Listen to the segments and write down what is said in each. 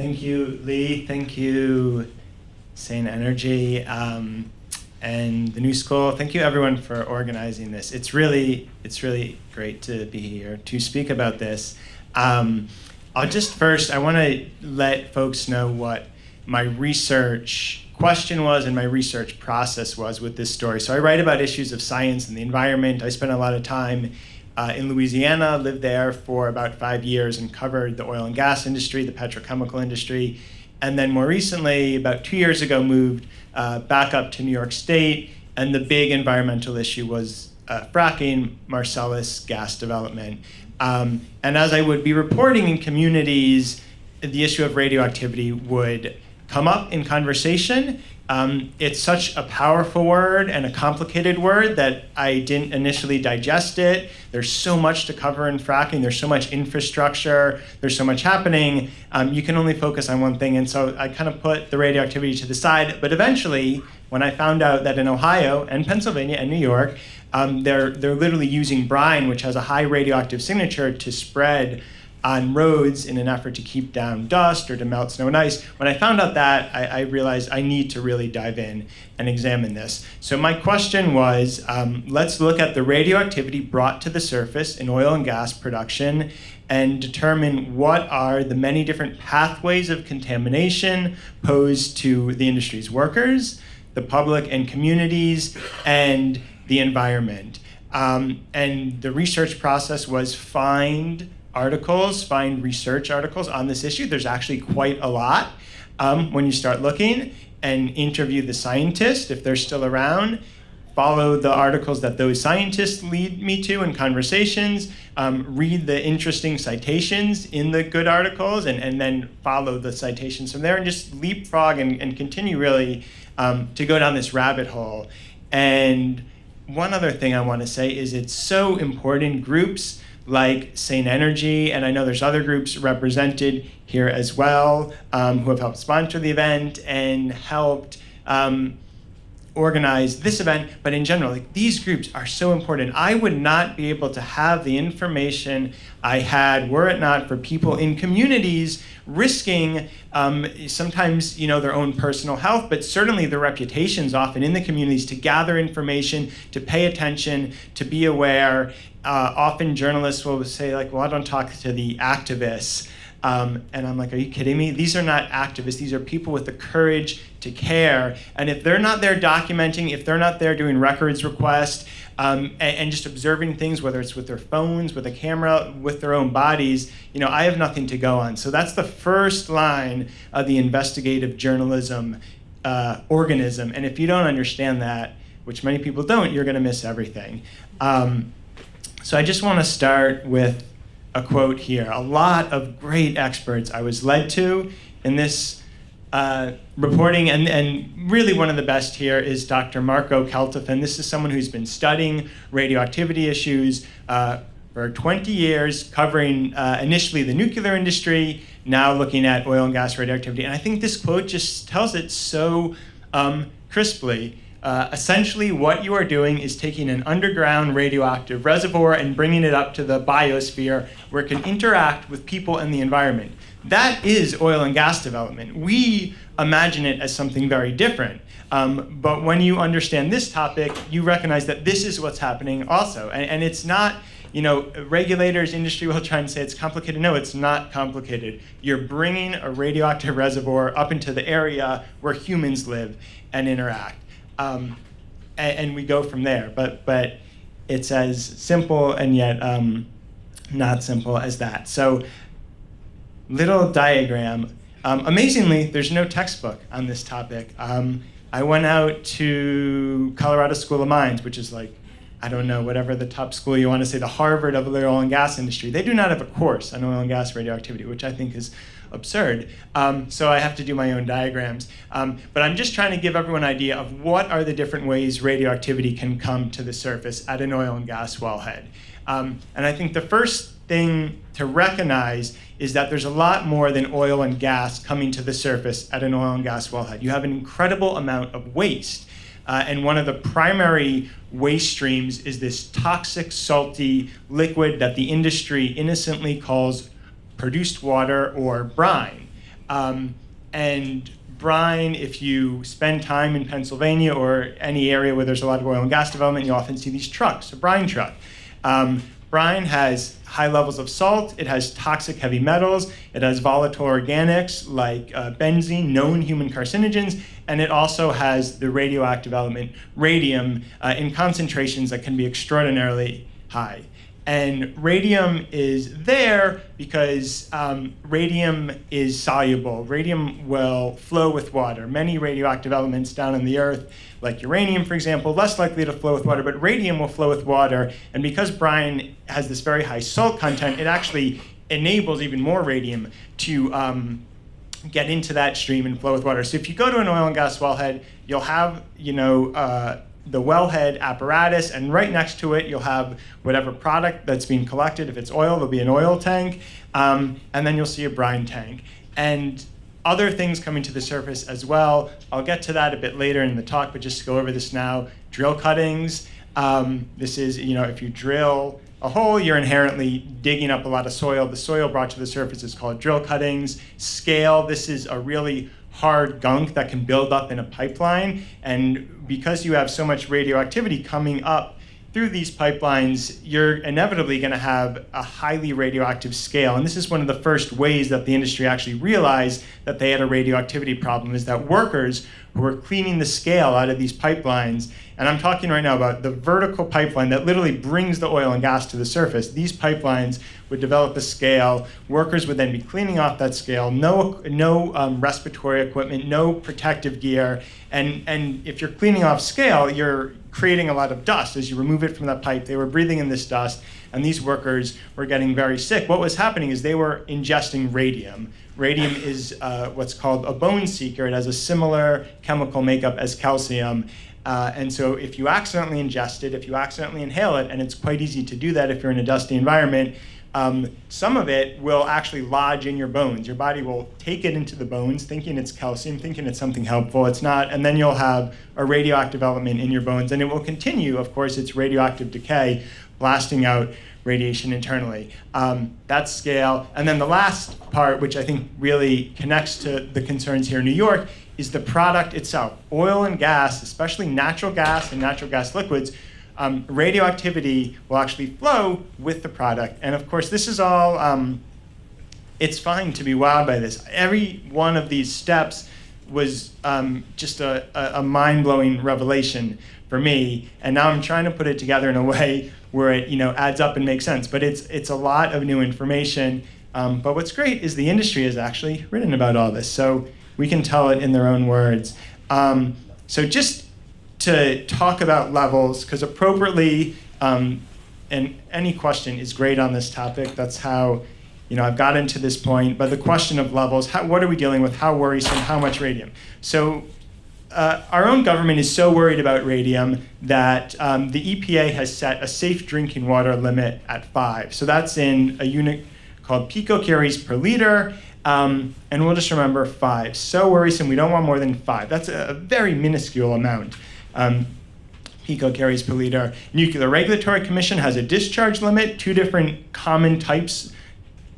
Thank you, Lee. Thank you, Sane Energy, um, and the New School. Thank you, everyone, for organizing this. It's really, it's really great to be here to speak about this. Um, I'll just first, I want to let folks know what my research question was and my research process was with this story. So I write about issues of science and the environment. I spent a lot of time uh, in Louisiana, lived there for about five years and covered the oil and gas industry, the petrochemical industry. And then more recently, about two years ago, moved uh, back up to New York State. And the big environmental issue was uh, fracking, Marcellus gas development. Um, and as I would be reporting in communities, the issue of radioactivity would come up in conversation. Um, it's such a powerful word and a complicated word that I didn't initially digest it. There's so much to cover in fracking. There's so much infrastructure. There's so much happening. Um, you can only focus on one thing. And so I kind of put the radioactivity to the side. But eventually, when I found out that in Ohio and Pennsylvania and New York, um, they're, they're literally using brine, which has a high radioactive signature, to spread on roads in an effort to keep down dust or to melt snow and ice. When I found out that, I, I realized I need to really dive in and examine this. So my question was, um, let's look at the radioactivity brought to the surface in oil and gas production and determine what are the many different pathways of contamination posed to the industry's workers, the public and communities, and the environment. Um, and the research process was find articles, find research articles on this issue. There's actually quite a lot um, when you start looking and interview the scientists if they're still around. Follow the articles that those scientists lead me to in conversations. Um, read the interesting citations in the good articles and, and then follow the citations from there and just leapfrog and, and continue really um, to go down this rabbit hole. And one other thing I want to say is it's so important. Groups like Sane Energy, and I know there's other groups represented here as well um, who have helped sponsor the event and helped um, organize this event, but in general, like these groups are so important. I would not be able to have the information I had were it not for people in communities risking um, sometimes you know their own personal health, but certainly their reputations often in the communities to gather information, to pay attention, to be aware. Uh, often journalists will say like, well, I don't talk to the activists. Um, and I'm like, are you kidding me? These are not activists. These are people with the courage to care. And if they're not there documenting, if they're not there doing records requests, um, and, and, just observing things, whether it's with their phones, with a camera, with their own bodies, you know, I have nothing to go on. So that's the first line of the investigative journalism uh, organism. And if you don't understand that, which many people don't, you're going to miss everything. Um, so I just want to start with a quote here. A lot of great experts I was led to in this uh, reporting, and, and really one of the best here is Dr. Marco Kaltofen. This is someone who's been studying radioactivity issues uh, for 20 years, covering uh, initially the nuclear industry, now looking at oil and gas radioactivity. And I think this quote just tells it so um, crisply. Uh, essentially, what you are doing is taking an underground radioactive reservoir and bringing it up to the biosphere where it can interact with people and the environment. That is oil and gas development. We imagine it as something very different. Um, but when you understand this topic, you recognize that this is what's happening also. And, and it's not, you know, regulators, industry will try and say it's complicated. No, it's not complicated. You're bringing a radioactive reservoir up into the area where humans live and interact um, and, and, we go from there. But but it's as simple and yet um, not simple as that. So little diagram. Um, amazingly, there's no textbook on this topic. Um, I went out to Colorado School of Mines, which is like I don't know, whatever the top school you want to say, the Harvard of the oil and gas industry. They do not have a course on oil and gas radioactivity, which I think is absurd. Um, so I have to do my own diagrams. Um, but I'm just trying to give everyone an idea of what are the different ways radioactivity can come to the surface at an oil and gas wellhead. Um, and I think the first thing to recognize is that there's a lot more than oil and gas coming to the surface at an oil and gas wellhead. You have an incredible amount of waste. Uh, and one of the primary waste streams is this toxic, salty liquid that the industry innocently calls produced water or brine. Um, and brine, if you spend time in Pennsylvania or any area where there's a lot of oil and gas development, you often see these trucks, a brine truck. Um, brine has high levels of salt, it has toxic heavy metals, it has volatile organics like uh, benzene, known human carcinogens, and it also has the radioactive element radium uh, in concentrations that can be extraordinarily high. And radium is there because um, radium is soluble. Radium will flow with water. Many radioactive elements down in the earth, like uranium, for example, less likely to flow with water, but radium will flow with water. And because brine has this very high salt content, it actually enables even more radium to um, get into that stream and flow with water. So if you go to an oil and gas wellhead, you'll have, you know, uh, the wellhead apparatus, and right next to it, you'll have whatever product that's being collected. If it's oil, there'll be an oil tank, um, and then you'll see a brine tank. And other things coming to the surface as well. I'll get to that a bit later in the talk, but just to go over this now. Drill cuttings. Um, this is, you know, if you drill a hole, you're inherently digging up a lot of soil. The soil brought to the surface is called drill cuttings. Scale, this is a really hard gunk that can build up in a pipeline. And because you have so much radioactivity coming up through these pipelines, you're inevitably going to have a highly radioactive scale. And this is one of the first ways that the industry actually realized that they had a radioactivity problem is that workers who were cleaning the scale out of these pipelines, and I'm talking right now about the vertical pipeline that literally brings the oil and gas to the surface. These pipelines would develop a scale. Workers would then be cleaning off that scale. No, no um, respiratory equipment, no protective gear. And, and if you're cleaning off scale, you're creating a lot of dust. As you remove it from that pipe, they were breathing in this dust, and these workers were getting very sick. What was happening is they were ingesting radium. Radium is uh, what's called a bone seeker. It has a similar chemical makeup as calcium. Uh, and so if you accidentally ingest it, if you accidentally inhale it, and it's quite easy to do that if you're in a dusty environment, um, some of it will actually lodge in your bones. Your body will take it into the bones, thinking it's calcium, thinking it's something helpful. It's not, and then you'll have a radioactive element in your bones, and it will continue, of course, its radioactive decay, blasting out radiation internally. Um, that's scale. And then the last part, which I think really connects to the concerns here in New York, is the product itself. Oil and gas, especially natural gas and natural gas liquids, um, radioactivity will actually flow with the product. And of course, this is all, um, it's fine to be wowed by this. Every one of these steps was um, just a, a mind-blowing revelation for me. And now I'm trying to put it together in a way where it you know, adds up and makes sense. But it's, it's a lot of new information. Um, but what's great is the industry has actually written about all this. So we can tell it in their own words. Um, so just to talk about levels, because appropriately, um, and any question is great on this topic. That's how you know, I've gotten to this point. But the question of levels, how, what are we dealing with? How worrisome? How much radium? So uh, our own government is so worried about radium that um, the EPA has set a safe drinking water limit at five. So that's in a unit called picocuries per liter. Um, and we'll just remember five. So worrisome, we don't want more than five. That's a, very minuscule amount um, picocuries per liter. Nuclear Regulatory Commission has a discharge limit, two different common types,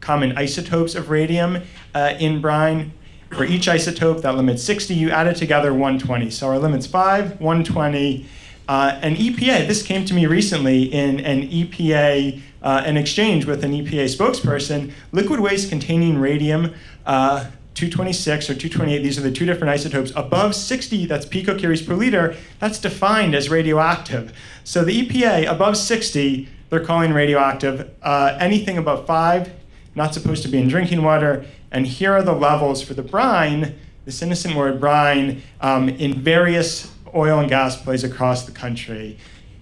common isotopes of radium uh, in brine. For each isotope, that limit's 60. You add it together, 120. So our limit's 5, 120. Uh, EPA, this came to me recently in an EPA, uh, an exchange with an EPA spokesperson, liquid waste containing radium uh, 226 or 228, these are the two different isotopes. Above 60, that's picocuries per liter, that's defined as radioactive. So the EPA, above 60, they're calling radioactive. Uh, anything above 5, not supposed to be in drinking water. And here are the levels for the brine, this innocent word brine, um, in various oil and gas plays across the country.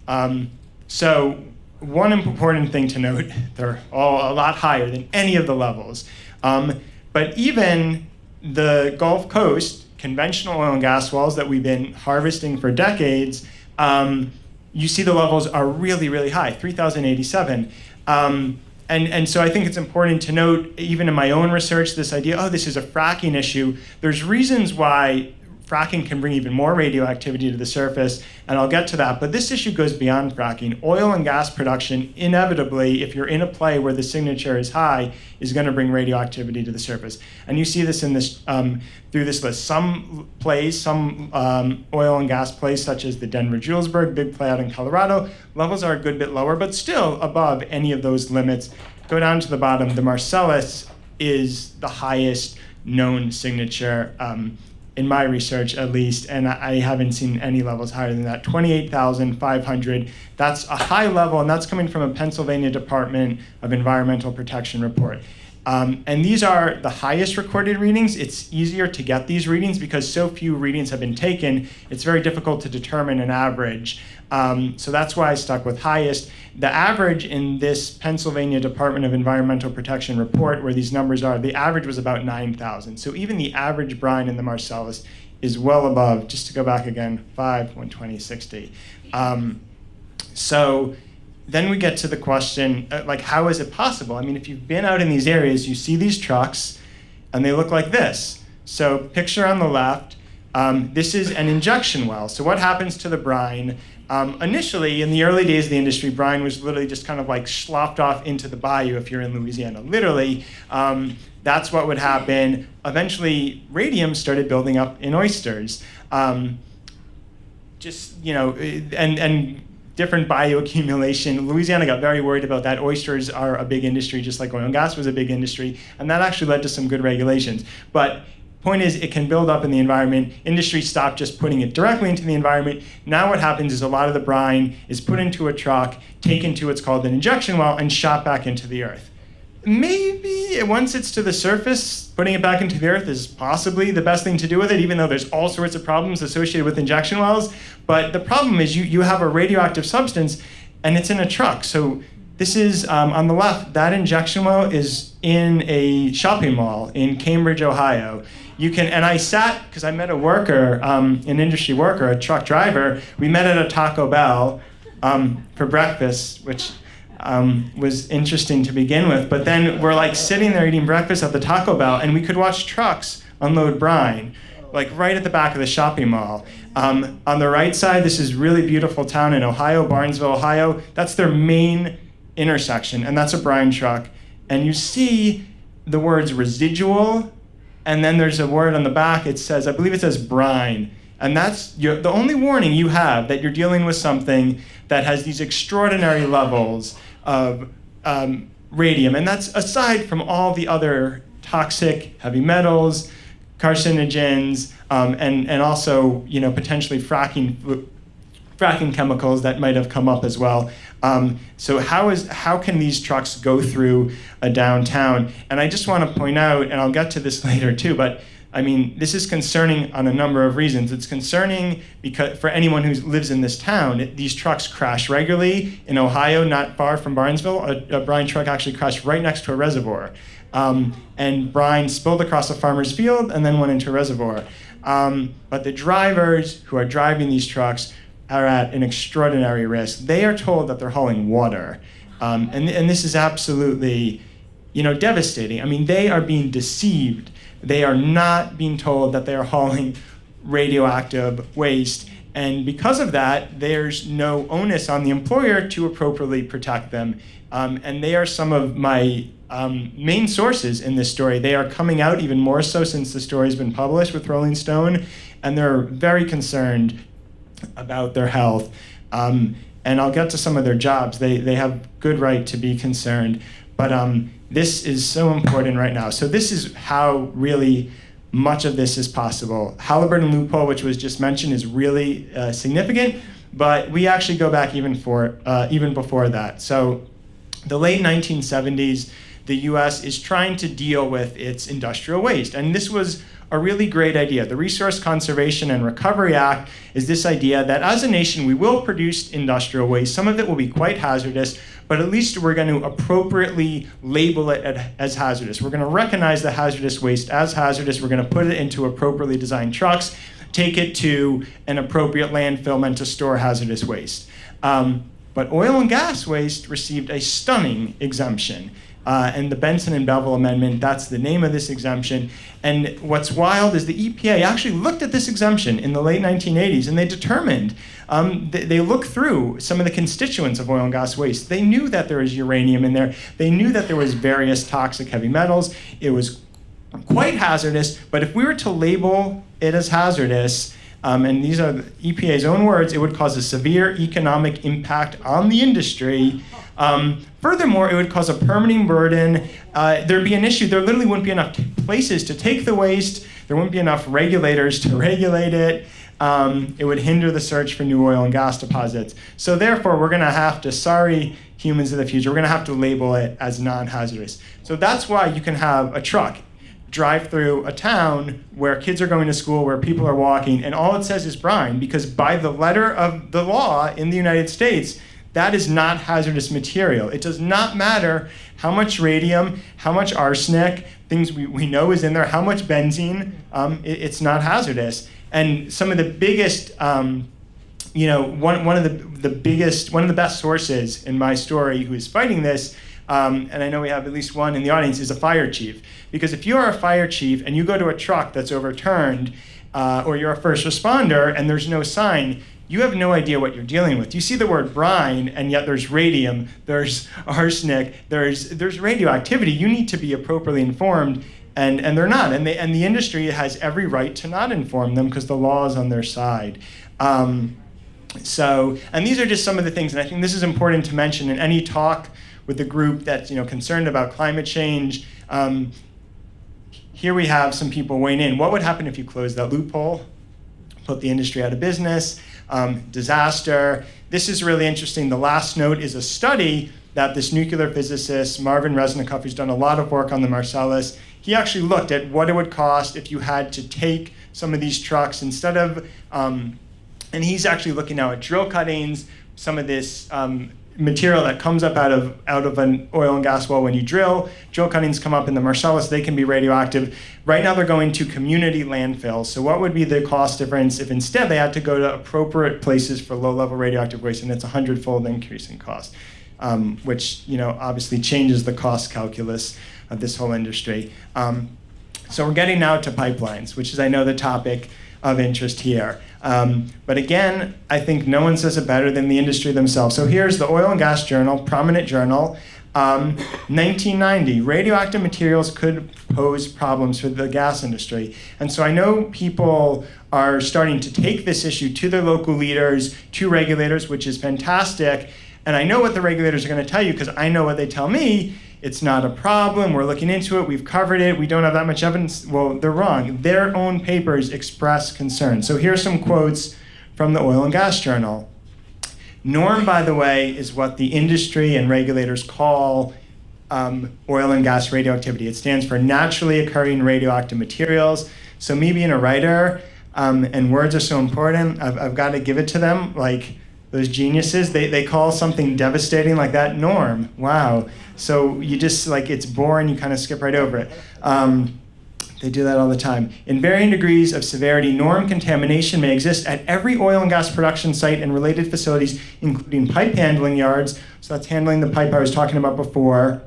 Um, so one important thing to note, they're all a lot higher than any of the levels. Um, but even the Gulf Coast, conventional oil and gas wells that we've been harvesting for decades, um, you see the levels are really, really high, 3,087. Um, and, and so I think it's important to note, even in my own research, this idea, oh, this is a fracking issue. There's reasons why fracking can bring even more radioactivity to the surface, and I'll get to that. But this issue goes beyond fracking. Oil and gas production, inevitably, if you're in a play where the signature is high, is going to bring radioactivity to the surface. And you see this in this um, through this list. Some plays, some um, oil and gas plays, such as the Denver Julesburg, big play out in Colorado, levels are a good bit lower, but still above any of those limits. Go down to the bottom. The Marcellus is the highest known signature. Um, in my research at least, and I haven't seen any levels higher than that. 28,500. That's a high level, and that's coming from a Pennsylvania Department of Environmental Protection report. Um, and these are the highest recorded readings. It's easier to get these readings because so few readings have been taken. It's very difficult to determine an average. Um, so that's why I stuck with highest. The average in this Pennsylvania Department of Environmental Protection report, where these numbers are, the average was about 9,000. So even the average brine in the Marcellus is well above, just to go back again, 5, 120, 60. Um, so then we get to the question, uh, like, how is it possible? I mean, if you've been out in these areas, you see these trucks, and they look like this. So picture on the left, um, this is an injection well. So what happens to the brine? Um, initially, in the early days of the industry, brine was literally just kind of like slopped off into the bayou if you're in Louisiana. Literally, um, that's what would happen. Eventually, radium started building up in oysters. Um, just, you know, and, and different bioaccumulation. Louisiana got very worried about that. Oysters are a big industry, just like oil and gas was a big industry, and that actually led to some good regulations. But Point is, it can build up in the environment. Industry stopped just putting it directly into the environment. Now what happens is a lot of the brine is put into a truck, taken to what's called an injection well, and shot back into the earth. Maybe once it's to the surface, putting it back into the earth is possibly the best thing to do with it, even though there's all sorts of problems associated with injection wells. But the problem is you, you have a radioactive substance and it's in a truck. So this is um, on the left, that injection well is in a shopping mall in Cambridge, Ohio you can, and I sat, because I met a worker, um, an industry worker, a truck driver, we met at a Taco Bell um, for breakfast, which um, was interesting to begin with. But then we're like sitting there eating breakfast at the Taco Bell, and we could watch trucks unload brine, like right at the back of the shopping mall. Um, on the right side, this is really beautiful town in Ohio, Barnesville, Ohio. That's their main intersection, and that's a brine truck. And you see the words residual and then there's a word on the back, it says, I believe it says brine. And that's your, the only warning you have that you're dealing with something that has these extraordinary levels of um, radium. And that's aside from all the other toxic heavy metals, carcinogens, um, and, and also you know, potentially fracking fracking chemicals that might have come up as well. Um, so how is how can these trucks go through a downtown? And I just want to point out, and I'll get to this later too, but I mean, this is concerning on a number of reasons. It's concerning because for anyone who lives in this town, it, these trucks crash regularly. In Ohio, not far from Barnesville, a, a brine truck actually crashed right next to a reservoir. Um, and brine spilled across a farmer's field and then went into a reservoir. Um, but the drivers who are driving these trucks are at an extraordinary risk. They are told that they're hauling water. Um, and, and this is absolutely you know, devastating. I mean, they are being deceived. They are not being told that they are hauling radioactive waste. And because of that, there's no onus on the employer to appropriately protect them. Um, and they are some of my um, main sources in this story. They are coming out even more so since the story's been published with Rolling Stone. And they're very concerned about their health. Um, and I'll get to some of their jobs. They, they have good right to be concerned. But um, this is so important right now. So this is how really much of this is possible. Halliburton loophole, which was just mentioned, is really uh, significant. But we actually go back even for uh, even before that. So the late 1970s, the U.S. is trying to deal with its industrial waste, and this was a really great idea. The Resource Conservation and Recovery Act is this idea that as a nation, we will produce industrial waste. Some of it will be quite hazardous, but at least we're going to appropriately label it as hazardous. We're going to recognize the hazardous waste as hazardous. We're going to put it into appropriately designed trucks, take it to an appropriate landfill meant to store hazardous waste. Um, but oil and gas waste received a stunning exemption. Uh, and the Bentsen and Bevill Amendment, that's the name of this exemption. And what's wild is the EPA actually looked at this exemption in the late 1980s and they determined, um, they, they looked through some of the constituents of oil and gas waste. They knew that there was uranium in there. They knew that there was various toxic heavy metals. It was quite hazardous, but if we were to label it as hazardous, um, and these are the EPA's own words, it would cause a severe economic impact on the industry. Um, furthermore, it would cause a permitting burden. Uh, there'd be an issue. There literally wouldn't be enough places to take the waste. There wouldn't be enough regulators to regulate it. Um, it would hinder the search for new oil and gas deposits. So therefore, we're going to have to, sorry, humans of the future, we're going to have to label it as non-hazardous. So that's why you can have a truck drive through a town where kids are going to school, where people are walking, and all it says is brine, because by the letter of the law in the United States, that is not hazardous material. It does not matter how much radium, how much arsenic, things we, we know is in there, how much benzene, um, it, it's not hazardous. And some of the biggest, um, you know, one, one of the, the biggest, one of the best sources in my story who is fighting this um, and I know we have at least one in the audience, is a fire chief. Because if you are a fire chief and you go to a truck that's overturned, uh, or you're a first responder and there's no sign, you have no idea what you're dealing with. You see the word brine, and yet there's radium, there's arsenic, there's, there's radioactivity. You need to be appropriately informed, and, and they're not. And, they, and the industry has every right to not inform them because the law is on their side. Um, so, and these are just some of the things, and I think this is important to mention in any talk with the group that's you know concerned about climate change. Um, here we have some people weighing in. What would happen if you closed that loophole, put the industry out of business, um, disaster? This is really interesting. The last note is a study that this nuclear physicist, Marvin Resnikoff, who's done a lot of work on the Marcellus, he actually looked at what it would cost if you had to take some of these trucks instead of, um, and he's actually looking now at drill cuttings, some of this um, material that comes up out of out of an oil and gas well when you drill. Drill cuttings come up in the Marcellus, they can be radioactive. Right now they're going to community landfills. So what would be the cost difference if instead they had to go to appropriate places for low-level radioactive waste and it's a hundred-fold increase in cost, um, which you know obviously changes the cost calculus of this whole industry. Um, so we're getting now to pipelines, which is I know the topic of interest here. Um, but again, I think no one says it better than the industry themselves. So here's the Oil and Gas Journal, prominent journal. Um, 1990, radioactive materials could pose problems for the gas industry. And so I know people are starting to take this issue to their local leaders, to regulators, which is fantastic. And I know what the regulators are going to tell you because I know what they tell me it's not a problem, we're looking into it, we've covered it, we don't have that much evidence. Well, they're wrong. Their own papers express concern. So here's some quotes from the Oil and Gas Journal. NORM, by the way, is what the industry and regulators call um, oil and gas radioactivity. It stands for naturally occurring radioactive materials. So me being a writer, um, and words are so important, I've, I've got to give it to them. Like, those geniuses, they, they call something devastating like that norm. Wow. So you just, like, it's boring, you kind of skip right over it. Um, they do that all the time. In varying degrees of severity, norm contamination may exist at every oil and gas production site and related facilities, including pipe handling yards. So that's handling the pipe I was talking about before,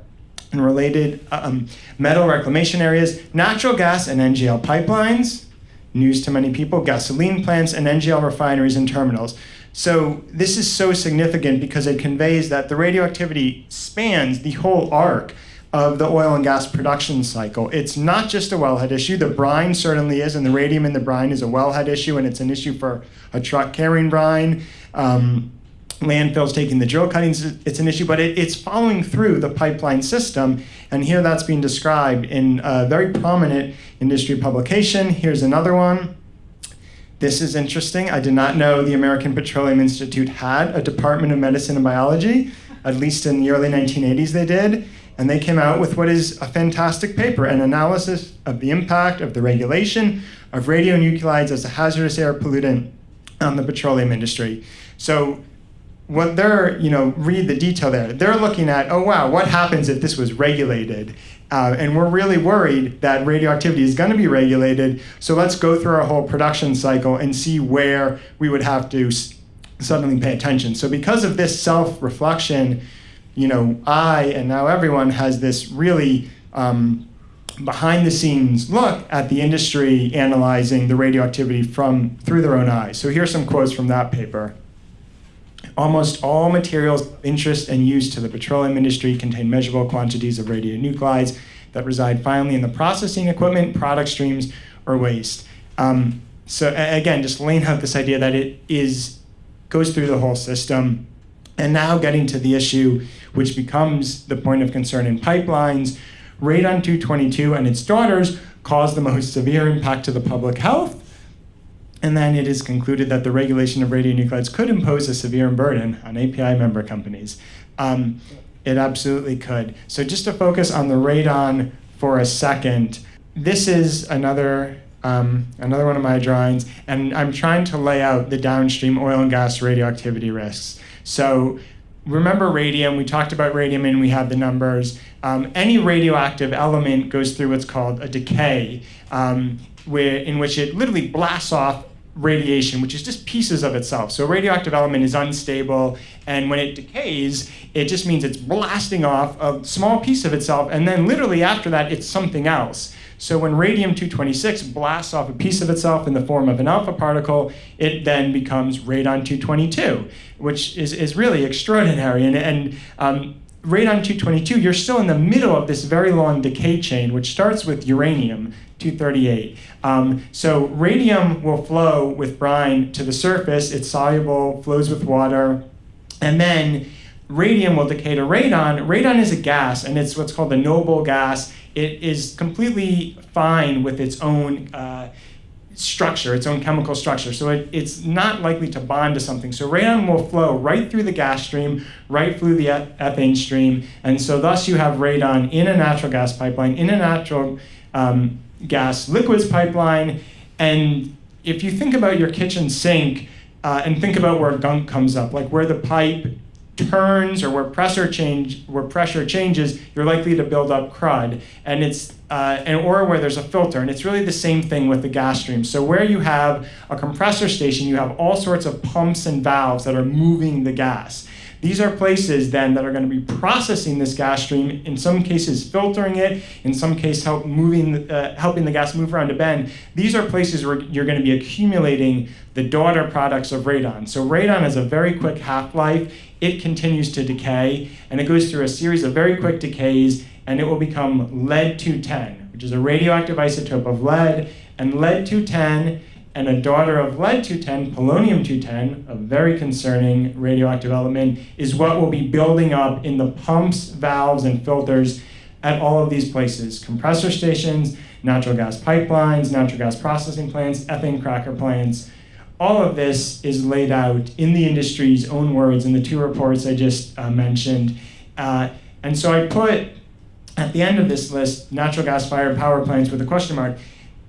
and related um, metal reclamation areas, natural gas and NGL pipelines, news to many people, gasoline plants, and NGL refineries and terminals. So this is so significant because it conveys that the radioactivity spans the whole arc of the oil and gas production cycle. It's not just a wellhead issue. The brine certainly is, and the radium in the brine is a wellhead issue, and it's an issue for a truck carrying brine. Um, landfills taking the drill cuttings, it's an issue, but it, it's following through the pipeline system. And here that's being described in a very prominent industry publication. Here's another one. This is interesting. I did not know the American Petroleum Institute had a Department of Medicine and Biology. At least in the early 1980s they did. And they came out with what is a fantastic paper, an analysis of the impact of the regulation of radionuclides as a hazardous air pollutant on the petroleum industry. So what they're, you know, read the detail there. They're looking at, oh wow, what happens if this was regulated? Uh, and we're really worried that radioactivity is going to be regulated. So let's go through our whole production cycle and see where we would have to suddenly pay attention. So because of this self-reflection, you know, I and now everyone has this really um, behind the scenes look at the industry analyzing the radioactivity from through their own eyes. So here's some quotes from that paper. Almost all materials of interest and use to the petroleum industry contain measurable quantities of radionuclides that reside finally in the processing equipment, product streams, or waste. Um, so again, just laying out this idea that it is goes through the whole system. And now getting to the issue which becomes the point of concern in pipelines, Radon 222 and its daughters cause the most severe impact to the public health. And then it is concluded that the regulation of radionuclides could impose a severe burden on API member companies. Um, it absolutely could. So just to focus on the radon for a second, this is another um, another one of my drawings, and I'm trying to lay out the downstream oil and gas radioactivity risks. So remember radium, we talked about radium and we had the numbers. Um, any radioactive element goes through what's called a decay, um, where, in which it literally blasts off radiation, which is just pieces of itself. So radioactive element is unstable, and when it decays, it just means it's blasting off a small piece of itself, and then literally after that, it's something else. So when radium-226 blasts off a piece of itself in the form of an alpha particle, it then becomes radon-222, which is, is really extraordinary. And, and um, radon-222, you're still in the middle of this very long decay chain, which starts with uranium, 238. Um, so radium will flow with brine to the surface. It's soluble, flows with water. And then radium will decay to radon. Radon is a gas, and it's what's called a noble gas. It is completely fine with its own uh, structure, its own chemical structure. So it, it's not likely to bond to something. So radon will flow right through the gas stream, right through the ethane stream. And so thus you have radon in a natural gas pipeline, in a natural um, gas liquids pipeline. And if you think about your kitchen sink uh, and think about where gunk comes up, like where the pipe turns or where pressure change where pressure changes, you're likely to build up crud, and it's uh, and or where there's a filter, and it's really the same thing with the gas stream. So where you have a compressor station, you have all sorts of pumps and valves that are moving the gas. These are places then that are going to be processing this gas stream, in some cases filtering it, in some cases help moving, uh, helping the gas move around a bend. These are places where you're going to be accumulating the daughter products of radon. So radon has a very quick half-life. It continues to decay, and it goes through a series of very quick decays, and it will become lead-210, which is a radioactive isotope of lead, and lead-210 and a daughter of lead-210, polonium-210, a very concerning radioactive element, is what will be building up in the pumps, valves, and filters at all of these places. Compressor stations, natural gas pipelines, natural gas processing plants, ethane cracker plants. All of this is laid out in the industry's own words in the two reports I just uh, mentioned. Uh, and so I put at the end of this list natural gas fired power plants with a question mark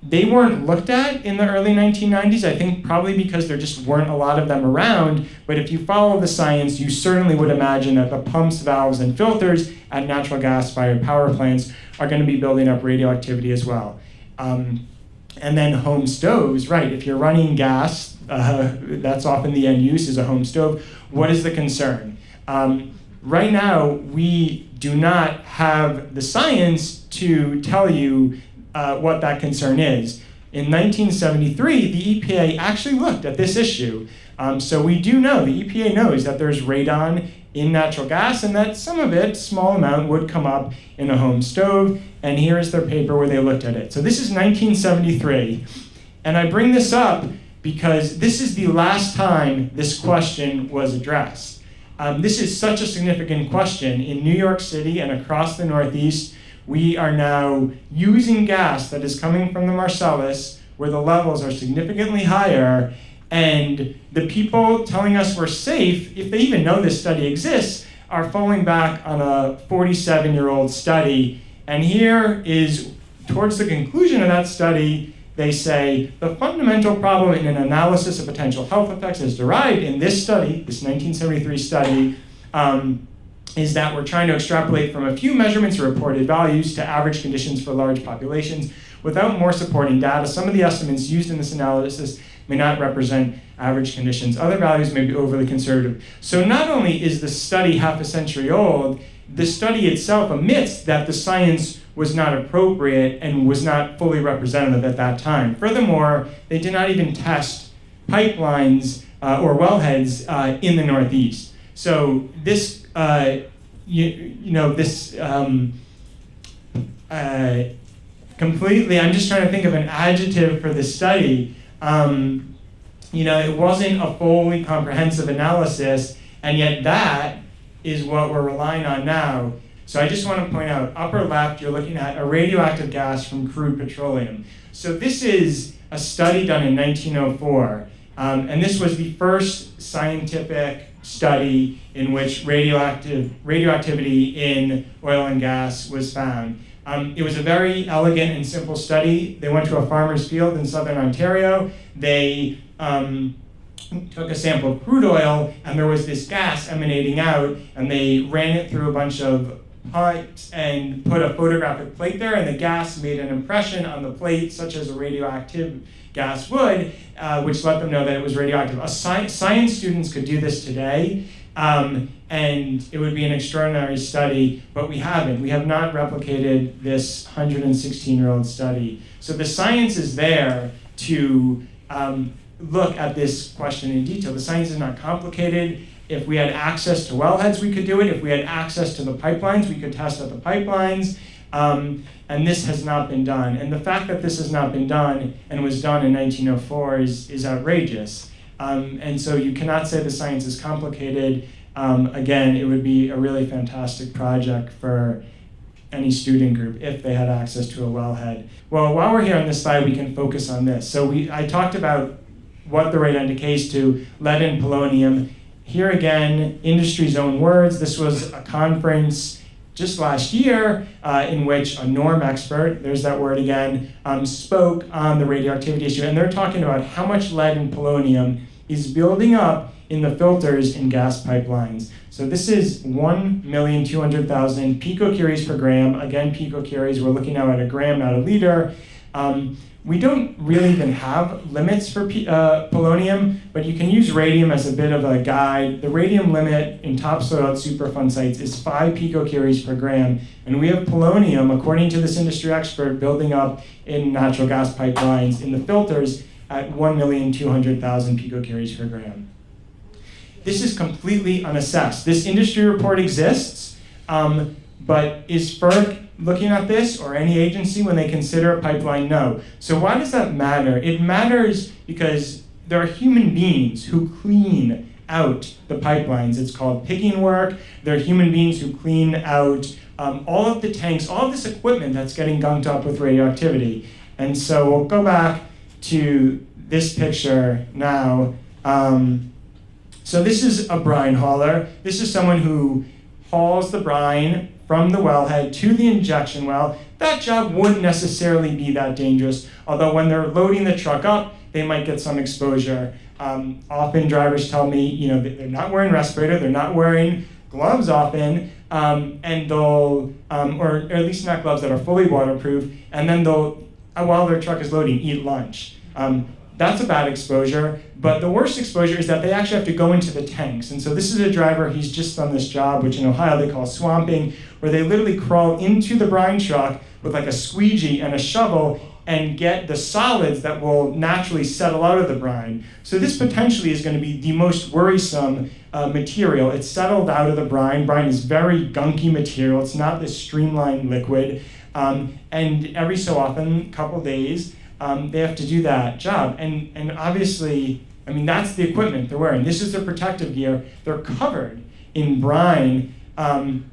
they weren't looked at in the early 1990s, I think probably because there just weren't a lot of them around. But if you follow the science, you certainly would imagine that the pumps, valves, and filters at natural gas fired power plants are going to be building up radioactivity as well. Um, and then home stoves, right, if you're running gas, uh, that's often the end use is a home stove. What is the concern? Um, right now, we do not have the science to tell you uh, what that concern is. In 1973, the EPA actually looked at this issue. Um, so we do know, the EPA knows that there's radon in natural gas and that some of it, small amount, would come up in a home stove. And here is their paper where they looked at it. So this is 1973. And I bring this up because this is the last time this question was addressed. Um, this is such a significant question in New York City and across the Northeast we are now using gas that is coming from the Marcellus where the levels are significantly higher and the people telling us we're safe, if they even know this study exists, are falling back on a 47 year old study. And here is, towards the conclusion of that study, they say the fundamental problem in an analysis of potential health effects is derived in this study, this 1973 study, um, is that we're trying to extrapolate from a few measurements or reported values to average conditions for large populations without more supporting data. Some of the estimates used in this analysis may not represent average conditions. Other values may be overly conservative. So not only is the study half a century old, the study itself admits that the science was not appropriate and was not fully representative at that time. Furthermore, they did not even test pipelines uh, or wellheads uh, in the Northeast. So this, uh, you, you know, this um, uh, completely, I'm just trying to think of an adjective for this study. Um, you know, it wasn't a fully comprehensive analysis, and yet that is what we're relying on now. So I just want to point out, upper left, you're looking at a radioactive gas from crude petroleum. So this is a study done in 1904, um, and this was the first scientific study in which radioactive radioactivity in oil and gas was found. Um, it was a very elegant and simple study. They went to a farmer's field in southern Ontario. They um, took a sample of crude oil, and there was this gas emanating out, and they ran it through a bunch of pipes and put a photographic plate there, and the gas made an impression on the plate, such as a radioactive gas would, uh, which let them know that it was radioactive. Sci science students could do this today, um, and it would be an extraordinary study, but we haven't. We have not replicated this 116 year old study. So the science is there to um, look at this question in detail. The science is not complicated. If we had access to wellheads, we could do it. If we had access to the pipelines, we could test at the pipelines. Um, and this has not been done. And the fact that this has not been done and was done in 1904 is, is outrageous. Um, and so you cannot say the science is complicated. Um, again, it would be a really fantastic project for any student group if they had access to a wellhead. Well, while we're here on this slide, we can focus on this. So we, I talked about what the radon decays to, lead and polonium. Here again, industry's own words. This was a conference just last year uh, in which a norm expert, there's that word again, um, spoke on the radioactivity issue. And they're talking about how much lead and polonium is building up in the filters in gas pipelines. So this is 1,200,000 picocuries per gram. Again, picocuries, we're looking now at a gram, not a liter. Um, we don't really even have limits for uh, polonium, but you can use radium as a bit of a guide. The radium limit in topsoil at Superfund sites is 5 picocuries per gram, and we have polonium, according to this industry expert, building up in natural gas pipelines in the filters at 1,200,000 picocuries per gram. This is completely unassessed. This industry report exists, um, but is FERC looking at this or any agency when they consider a pipeline? No. So why does that matter? It matters because there are human beings who clean out the pipelines. It's called pigging work. There are human beings who clean out um, all of the tanks, all of this equipment that's getting gunked up with radioactivity. And so we'll go back to this picture now. Um, so this is a brine hauler. This is someone who hauls the brine from the wellhead to the injection well, that job wouldn't necessarily be that dangerous. Although when they're loading the truck up, they might get some exposure. Um, often drivers tell me, you know, they're not wearing respirator, they're not wearing gloves often, um, and they'll, um, or, or, at least not gloves that are fully waterproof, and then they'll, uh, while their truck is loading, eat lunch. Um, that's a bad exposure. But the worst exposure is that they actually have to go into the tanks. And so this is a driver, he's just done this job, which in Ohio they call swamping, where they literally crawl into the brine truck with like a squeegee and a shovel and get the solids that will naturally settle out of the brine. So this potentially is going to be the most worrisome uh, material. It's settled out of the brine. Brine is very gunky material. It's not this streamlined liquid. Um, and every so often, couple days, um, they have to do that job. And, and obviously, I mean, that's the equipment they're wearing. This is their protective gear. They're covered in brine. Um,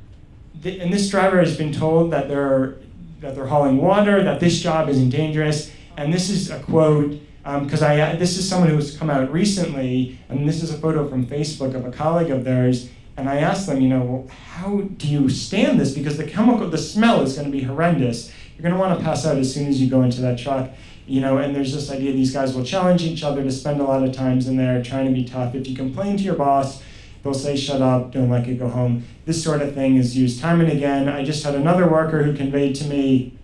th and this driver has been told that they're, that they're hauling water, that this job isn't dangerous. And this is a quote, because um, I this is someone who's come out recently, and this is a photo from Facebook of a colleague of theirs. And I asked them, you know, well, how do you stand this? Because the chemical, the smell is going to be horrendous. You're going to want to pass out as soon as you go into that truck you know, and there's this idea these guys will challenge each other to spend a lot of times in there trying to be tough. If you complain to your boss, they'll say, shut up, don't let it go home. This sort of thing is used time and again. I just had another worker who conveyed to me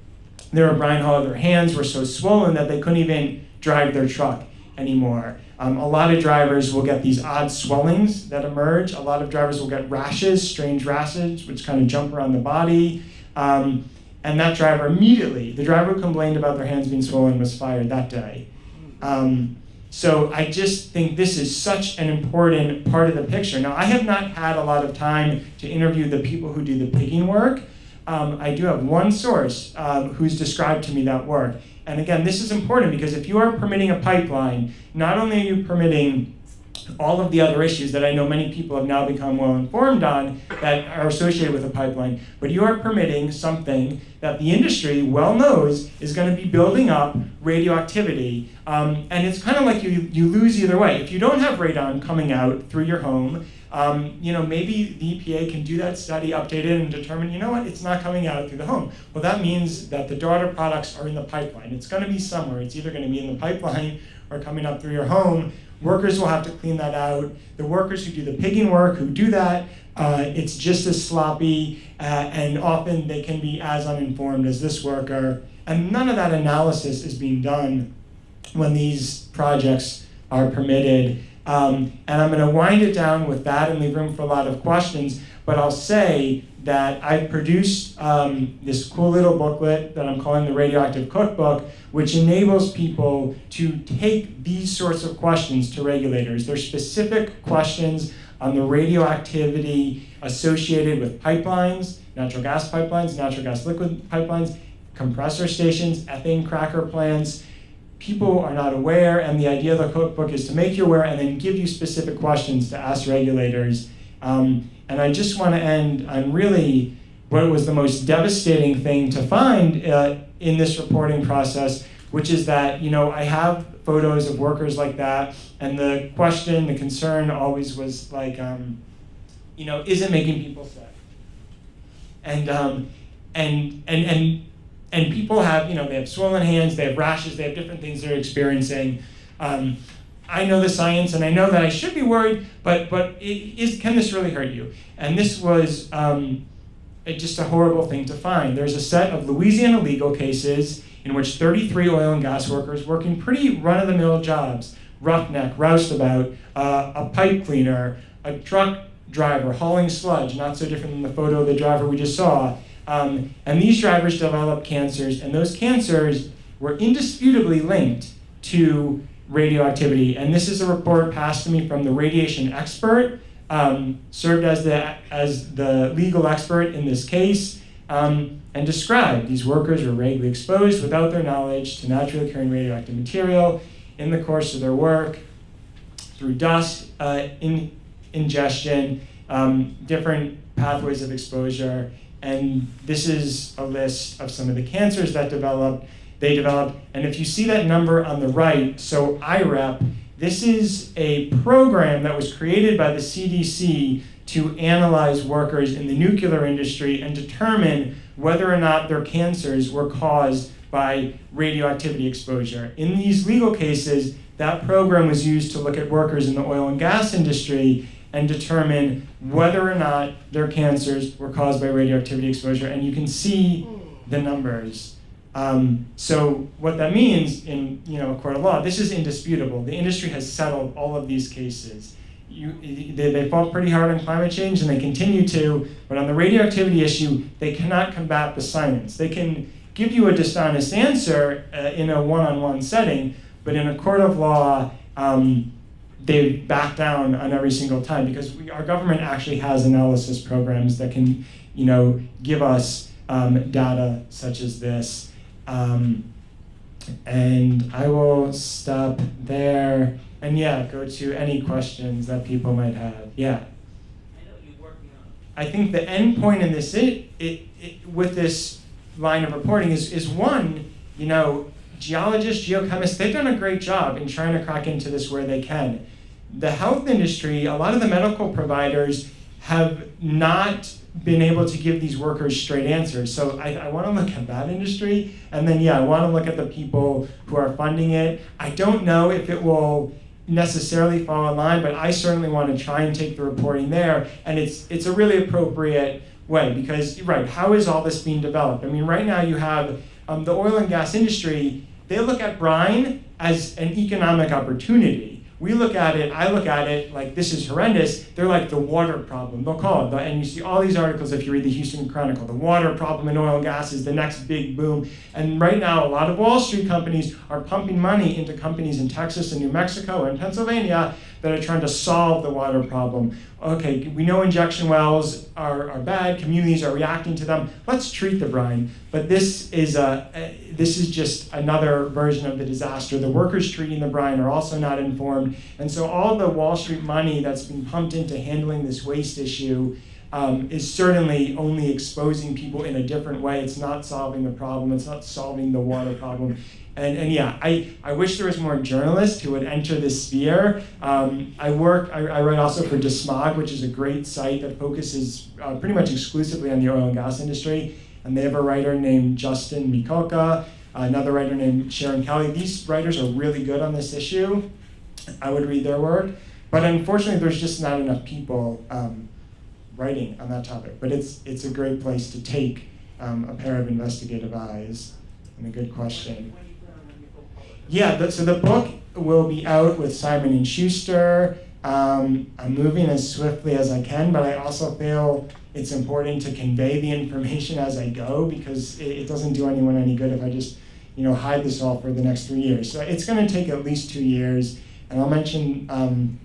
they were brine hauler, their hands were so swollen that they couldn't even drive their truck. anymore. Um, a lot of drivers will get these odd swellings that emerge. A lot of drivers will get rashes, strange rashes, which kind of jump around the body. Um, and that driver immediately, the driver who complained about their hands being swollen was fired that day. Um, so I just think this is such an important part of the picture. Now, I have not had a lot of time to interview the people who do the pigging work. Um, I do have one source um, who's described to me that work. And again, this is important because if you are permitting a pipeline, not only are you permitting all of the other issues that I know many people have now become well informed on that are associated with a pipeline, but you are permitting something that the industry well knows is going to be building up radioactivity. Um, and it's kind of like you, you lose either way. If you don't have radon coming out through your home, um, you know, maybe the EPA can do that study, update it, and determine, you know what, it's not coming out through the home. Well, that means that the daughter products are in the pipeline. It's going to be somewhere. It's either going to be in the pipeline or coming up through your home. Workers will have to clean that out. The workers who do the pigging work, who do that, uh, it's just as sloppy, uh, and often they can be as uninformed as this worker. And none of that analysis is being done when these projects are permitted. Um, and I'm going to wind it down with that and leave room for a lot of questions. But I'll say that I produced um, this cool little booklet that I'm calling the Radioactive Cookbook, which enables people to take these sorts of questions to regulators. They're specific questions on the radioactivity associated with pipelines, natural gas pipelines, natural gas liquid pipelines, compressor stations, ethane cracker plants, people are not aware, and the idea of the cookbook is to make you aware and then give you specific questions to ask regulators. Um, and I just want to end on really what was the most devastating thing to find uh, in this reporting process, which is that you know I have photos of workers like that, and the question, the concern always was like, um, you know, is it making people sick? And um, and and and and people have, you know, they have swollen hands, they have rashes, they have different things they're experiencing. Um, I know the science, and I know that I should be worried, but but is can this really hurt you? And this was um, just a horrible thing to find. There's a set of Louisiana legal cases in which 33 oil and gas workers working pretty run-of-the-mill jobs, roughneck, roustabout, uh, a pipe cleaner, a truck driver hauling sludge, not so different than the photo of the driver we just saw, um, and these drivers developed cancers, and those cancers were indisputably linked to radioactivity. And this is a report passed to me from the radiation expert, um, served as the, as the legal expert in this case, um, and described these workers were regularly exposed without their knowledge to naturally occurring radioactive material in the course of their work through dust uh, in, ingestion, um, different pathways of exposure, and this is a list of some of the cancers that developed, they developed. And if you see that number on the right, so IREP, this is a program that was created by the CDC to analyze workers in the nuclear industry and determine whether or not their cancers were caused by radioactivity exposure. In these legal cases, that program was used to look at workers in the oil and gas industry and determine whether or not their cancers were caused by radioactivity exposure. And you can see the numbers. Um, so what that means in you know a court of law, this is indisputable. The industry has settled all of these cases. You, they, they fought pretty hard on climate change and they continue to, but on the radioactivity issue, they cannot combat the science. They can give you a dishonest answer uh, in a one-on-one setting, but in a court of law, um, they back down on every single time because we, our government actually has analysis programs that can, you know, give us um, data such as this. Um, and I will stop there and yeah, go to any questions that people might have. Yeah. I. I think the end point in this it, it, it, with this line of reporting is, is one, you know, geologists, geochemists, they've done a great job in trying to crack into this where they can the health industry, a lot of the medical providers have not been able to give these workers straight answers. So I, I want to look at that industry, and then yeah, I want to look at the people who are funding it. I don't know if it will necessarily fall in line, but I certainly want to try and take the reporting there, and it's it's a really appropriate way because right, how is all this being developed? I mean, right now you have um, the oil and gas industry they look at brine as an economic opportunity. We look at it, I look at it like this is horrendous. They're like the water problem. They'll call it, the, and you see all these articles if you read the Houston Chronicle. The water problem in oil and gas is the next big boom. And right now, a lot of Wall Street companies are pumping money into companies in Texas and New Mexico and Pennsylvania that are trying to solve the water problem. Okay, we know injection wells are, are bad, communities are reacting to them. Let's treat the brine. But this is, a, a, this is just another version of the disaster. The workers treating the brine are also not informed. And so all the Wall Street money that's been pumped into handling this waste issue um, is certainly only exposing people in a different way. It's not solving the problem. It's not solving the water problem. And, and yeah, I, I wish there was more journalists who would enter this sphere. Um, I work, I, I, write also for DeSmog, which is a great site that focuses uh, pretty much exclusively on the oil and gas industry. And they have a writer named Justin Mikulka, another writer named Sharon Kelly. These writers are really good on this issue. I would read their work. But unfortunately, there's just not enough people um, writing on that topic. But it's, it's a great place to take um, a pair of investigative eyes and a good question. Yeah, the, so the book will be out with Simon and Schuster. Um, I'm moving as swiftly as I can, but I also feel it's important to convey the information as I go because it, it doesn't do anyone any good if I just, you know, hide this all for the next three years. So it's going to take at least two years, and I'll mention um,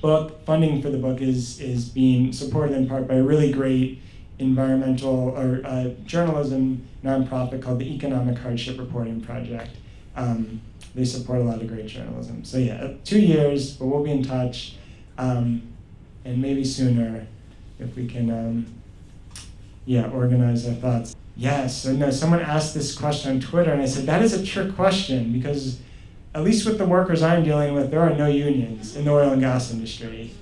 book funding for the book is is being supported in part by a really great environmental or uh, journalism nonprofit called the Economic Hardship Reporting Project. Um, they support a lot of great journalism. So yeah, two years, but we'll be in touch, um, and maybe sooner if we can, um, yeah, organize our thoughts. Yes, so no, someone asked this question on Twitter, and I said that is a trick question because at least with the workers I'm dealing with, there are no unions in the oil and gas industry.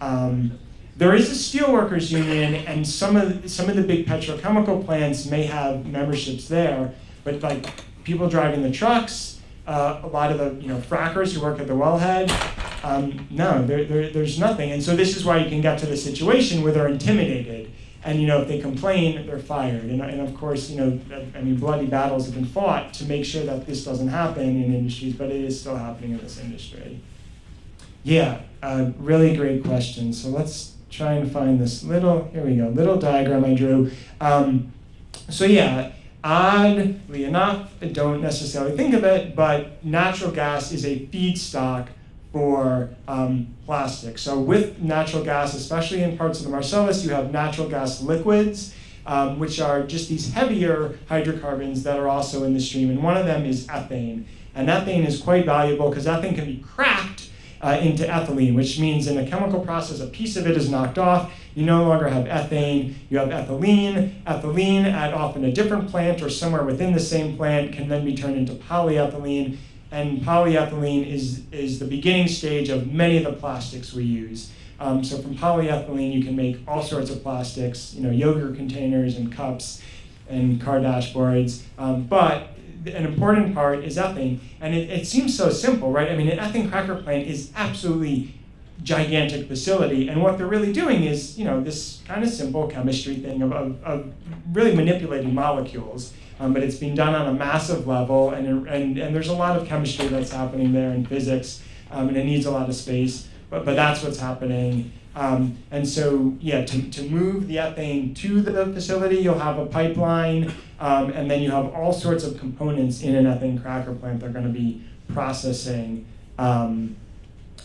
Um, there is a steelworkers union, and some of some of the big petrochemical plants may have memberships there, but like people driving the trucks, uh, a lot of the you know frackers who work at the wellhead. Um, no, there, there, there's nothing. And so this is why you can get to the situation where they're intimidated. And you know, if they complain, they're fired. And, and of course, you know, I mean, bloody battles have been fought to make sure that this doesn't happen in industries, but it is still happening in this industry. Yeah, uh, really great question. So let's try and find this little, here we go, little diagram I drew. Um, so yeah, Oddly enough, I don't necessarily think of it, but natural gas is a feedstock for um, plastic. So with natural gas, especially in parts of the Marcellus, you have natural gas liquids, um, which are just these heavier hydrocarbons that are also in the stream. And one of them is ethane. And ethane is quite valuable because ethane can be cracked uh, into ethylene, which means in a chemical process, a piece of it is knocked off. You no longer have ethane, you have ethylene. Ethylene at often a different plant or somewhere within the same plant can then be turned into polyethylene. And polyethylene is, is the beginning stage of many of the plastics we use. Um, so from polyethylene, you can make all sorts of plastics, you know, yogurt containers and cups and car dashboards. Um, but an important part is ethane. And it, it seems so simple, right? I mean, an ethane cracker plant is absolutely gigantic facility. And what they're really doing is, you know, this kind of simple chemistry thing of, of, of really manipulating molecules. Um, but it's being done on a massive level, and, and, and there's a lot of chemistry that's happening there in physics, um, and it needs a lot of space. But, but that's what's happening. Um, and so, yeah, to, to move the ethane to the facility, you'll have a pipeline, um, and then you have all sorts of components in an ethane cracker plant that are going to be processing um,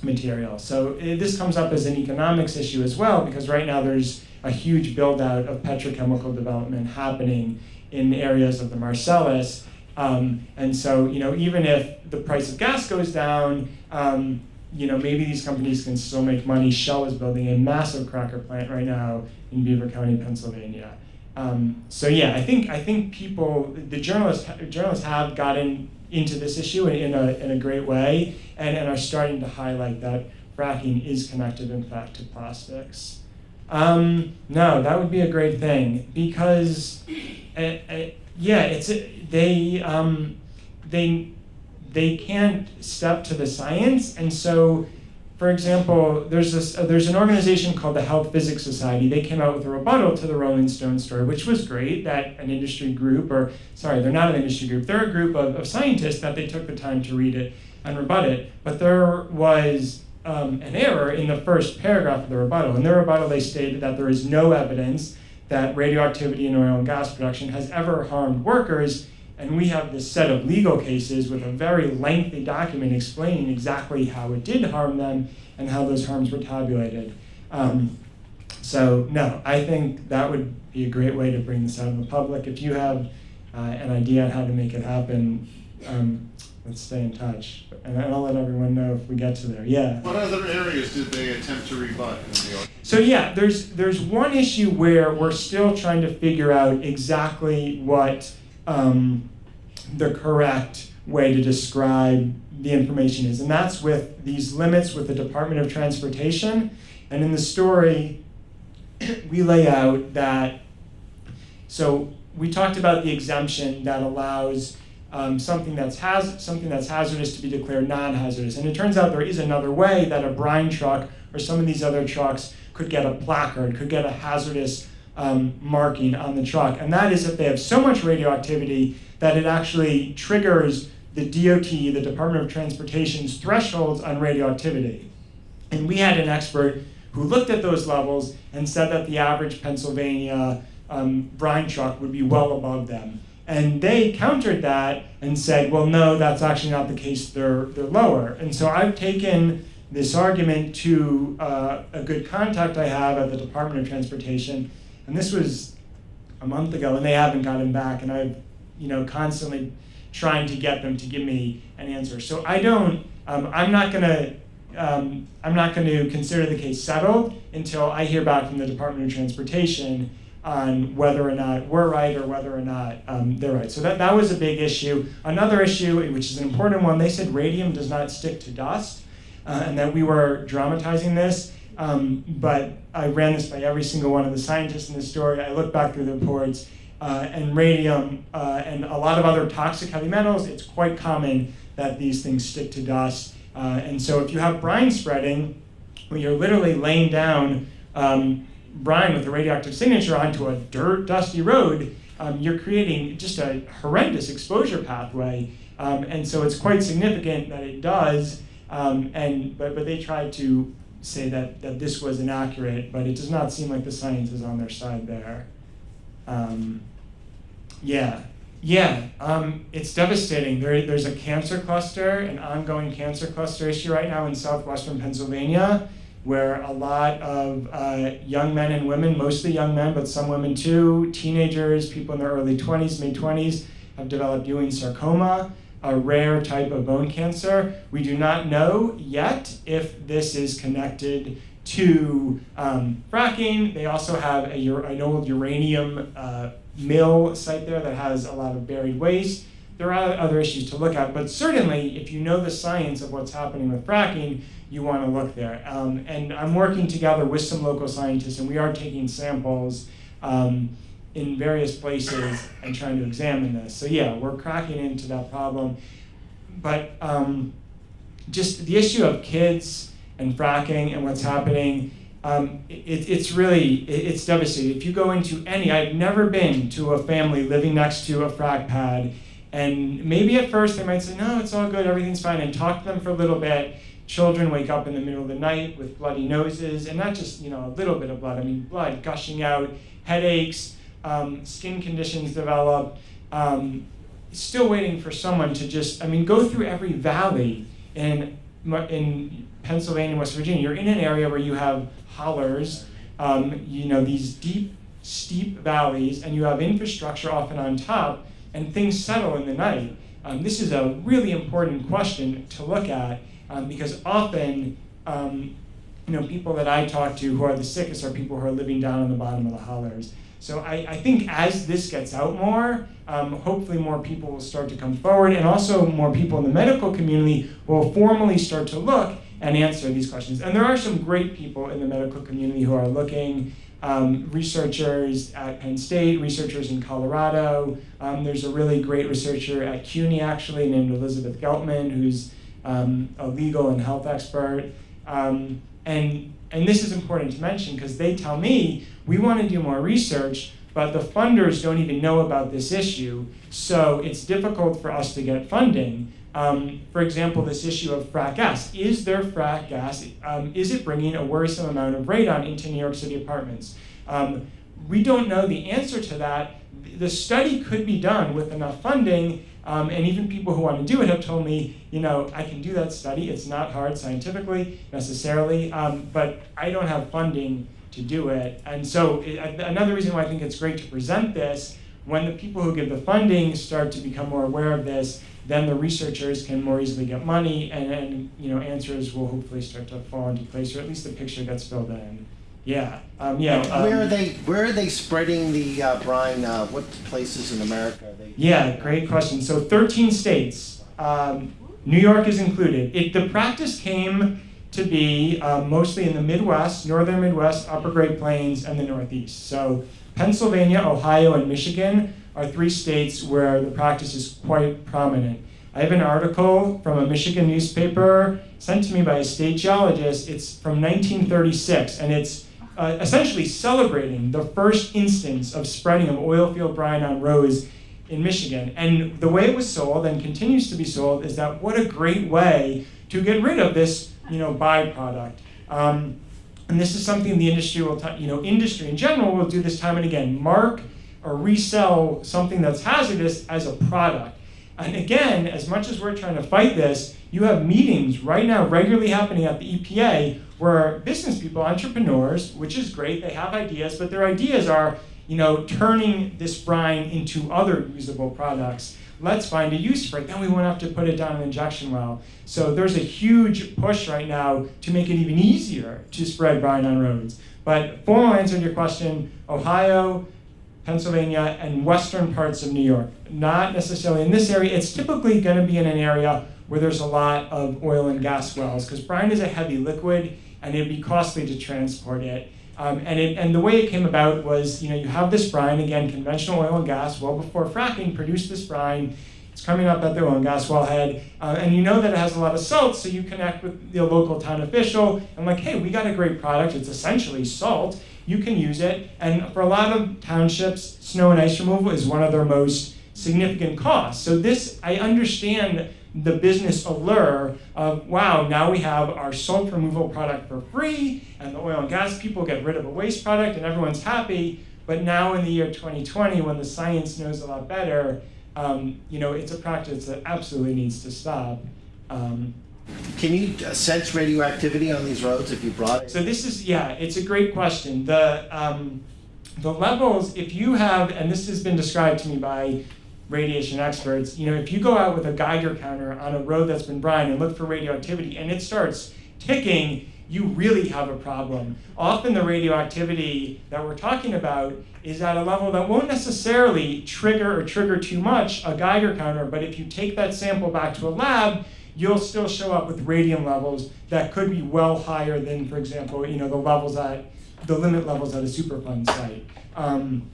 material. So it, this comes up as an economics issue as well, because right now there's a huge build out of petrochemical development happening in areas of the Marcellus. Um, and so, you know, even if the price of gas goes down, um, you know, maybe these companies can still make money. Shell is building a massive cracker plant right now in Beaver County, Pennsylvania. Um, so yeah, I think I think people, the journalists, journalists have gotten into this issue in, in, a, in a great way and, and are starting to highlight that fracking is connected, in fact, to plastics. Um, no, that would be a great thing because, yeah, it's they um, they they can't step to the science, and so for example, there's this, uh, there's an organization called the Health Physics Society. They came out with a rebuttal to the Rolling Stone story, which was great. That an industry group, or sorry, they're not an industry group. They're a group of, of scientists that they took the time to read it and rebut it. But there was um, an error in the first paragraph of the rebuttal. In their rebuttal, they stated that there is no evidence that radioactivity in oil and gas production has ever harmed workers. And we have this set of legal cases with a very lengthy document explaining exactly how it did harm them and how those harms were tabulated. Um, so, no, I think that would be a great way to bring this out in the public. If you have uh, an idea on how to make it happen, um, let's stay in touch. And I'll let everyone know if we get to there. Yeah. What other areas did they attempt to rebut in the argument? So yeah, there's there's one issue where we're still trying to figure out exactly what um, the correct way to describe the information is, and that's with these limits with the Department of Transportation. And in the story, we lay out that. So we talked about the exemption that allows um, something that's haz- something that's hazardous to be declared non-hazardous. And it turns out there is another way that a brine truck or some of these other trucks could get a placard, could get a hazardous um, marking on the truck. And that is if they have so much radioactivity that it actually triggers the DOT, the Department of Transportation's thresholds on radioactivity. And we had an expert who looked at those levels and said that the average Pennsylvania um, brine truck would be well above them. And they countered that and said, well, no, that's actually not the case. They're, they're lower. And so I've taken this argument to uh, a good contact I have at the Department of Transportation. And this was a month ago, and they haven't gotten back. And I've, you know, constantly trying to get them to give me an answer. So I don't, um, I'm not going to um, I'm not going to consider the case settled until I hear back from the Department of Transportation on whether or not we're right or whether or not um, they're right. So that, that was a big issue. Another issue, which is an important one, they said radium does not stick to dust uh, and that we were dramatizing this. Um, but I ran this by every single one of the scientists in the story. I looked back through the reports, uh, and radium uh, and a lot of other toxic heavy metals, it's quite common that these things stick to dust. Uh, and so if you have brine spreading, where you're literally laying down um, brine with a radioactive signature onto a dirt, dusty road, um, you're creating just a horrendous exposure pathway. Um, and so it's quite significant that it does. Um, and but, but they tried to say that, that this was inaccurate, but it does not seem like the science is on their side there. Um, yeah, yeah, um, it's devastating. There, there's a cancer cluster, an ongoing cancer cluster issue right now in southwestern Pennsylvania where a lot of uh, young men and women, mostly young men, but some women too, teenagers, people in their early 20s, mid 20s, have developed Ewing sarcoma, a rare type of bone cancer. We do not know yet if this is connected to um, fracking. They also have a, an old uranium uh, mill site there that has a lot of buried waste. There are other issues to look at, but certainly if you know the science of what's happening with fracking, you want to look there. Um, and I'm working together with some local scientists, and we are taking samples um, in various places and trying to examine this. So yeah, we're cracking into that problem. But um, just the issue of kids and fracking and what's happening, um, it, it's really, it, it's devastating. If you go into any, I've never been to a family living next to a frac pad, and maybe at first they might say, no, it's all good, everything's fine, and talk to them for a little bit, Children wake up in the middle of the night with bloody noses, and not just you know a little bit of blood. I mean blood gushing out, headaches, um, skin conditions develop. Um, still waiting for someone to just I mean go through every valley in in Pennsylvania, West Virginia. You're in an area where you have hollers, um, you know these deep steep valleys, and you have infrastructure often on top, and things settle in the night. Um, this is a really important question to look at um, because often, um, you know, people that I talk to who are the sickest are people who are living down on the bottom of the hollers. So I, I think as this gets out more, um, hopefully more people will start to come forward, and also more people in the medical community will formally start to look and answer these questions. And there are some great people in the medical community who are looking. Um, researchers at Penn State, researchers in Colorado. Um, there's a really great researcher at CUNY actually named Elizabeth Geltman, who's um, a legal and health expert. Um, and and this is important to mention because they tell me we want to do more research, but the funders don't even know about this issue, so it's difficult for us to get funding. Um, for example, this issue of frac gas. Is there frac gas? Um, is it bringing a worrisome amount of radon into New York City apartments? Um, we don't know the answer to that. The study could be done with enough funding, um, and even people who want to do it have told me, you know, I can do that study. It's not hard scientifically necessarily, um, but I don't have funding to do it. And so it, another reason why I think it's great to present this, when the people who give the funding start to become more aware of this, then the researchers can more easily get money, and, and you know answers will hopefully start to fall into place, or at least the picture gets filled in. Yeah, um, yeah. Um, where are they? Where are they spreading the uh, brine? Uh, what places in America are they? Yeah, great question. So 13 states, um, New York is included. It, the practice came to be uh, mostly in the Midwest, northern Midwest, Upper Great Plains, and the Northeast. So Pennsylvania, Ohio, and Michigan are three states where the practice is quite prominent. I have an article from a Michigan newspaper sent to me by a state geologist. It's from 1936, and it's uh, essentially celebrating the first instance of spreading of oil field brine on roads in Michigan. And the way it was sold and continues to be sold is that what a great way to get rid of this, you know, byproduct. Um, and this is something the industry will, you know, industry in general will do this time and again. Mark or resell something that's hazardous as a product. And again, as much as we're trying to fight this, you have meetings right now regularly happening at the EPA where business people, entrepreneurs, which is great, they have ideas, but their ideas are, you know, turning this brine into other usable products. Let's find a use for it. Then we won't have to put it down an injection well. So there's a huge push right now to make it even easier to spread brine on roads. But formal answer to your question, Ohio, Pennsylvania, and western parts of New York. Not necessarily in this area. It's typically going to be in an area where there's a lot of oil and gas wells because brine is a heavy liquid and it'd be costly to transport it. Um, and, it, and the way it came about was, you know, you have this brine, again, conventional oil and gas, well before fracking, produced this brine. It's coming up at the oil and gas wellhead, uh, and you know that it has a lot of salt, so you connect with the local town official and like, hey, we got a great product. It's essentially salt. You can use it. And for a lot of townships, snow and ice removal is one of their most significant costs. So this, I understand the business allure of wow, now we have our salt removal product for free, and the oil and gas people get rid of a waste product, and everyone's happy. But now in the year 2020, when the science knows a lot better, um, you know, it's a practice that absolutely needs to stop. Um, Can you uh, sense radioactivity on these roads if you brought it? so this is yeah, it's a great question. The um, the levels, if you have, and this has been described to me by radiation experts, you know, if you go out with a Geiger counter on a road that's been brined and look for radioactivity and it starts ticking, you really have a problem. Often the radioactivity that we're talking about is at a level that won't necessarily trigger or trigger too much a Geiger counter, but if you take that sample back to a lab, you'll still show up with radium levels that could be well higher than, for example, you know, the levels at the limit levels at a Superfund site. Um,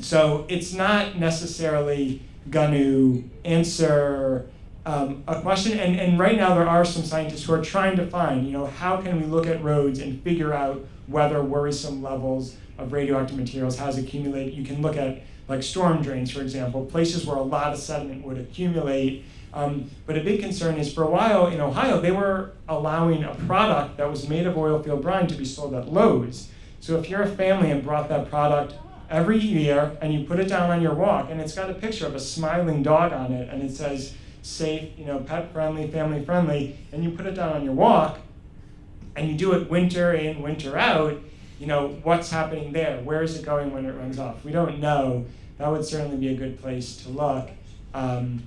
so it's not necessarily going to answer um, a question. And, and right now there are some scientists who are trying to find, you know, how can we look at roads and figure out whether worrisome levels of radioactive materials has accumulated. You can look at like storm drains, for example, places where a lot of sediment would accumulate. Um, but a big concern is for a while in Ohio, they were allowing a product that was made of oil field brine to be sold at Lowe's. So if you're a family and brought that product every year and you put it down on your walk and it's got a picture of a smiling dog on it and it says safe, you know, pet friendly, family friendly, and you put it down on your walk and you do it winter in, winter out, you know, what's happening there? Where is it going when it runs off? We don't know. That would certainly be a good place to look. Um,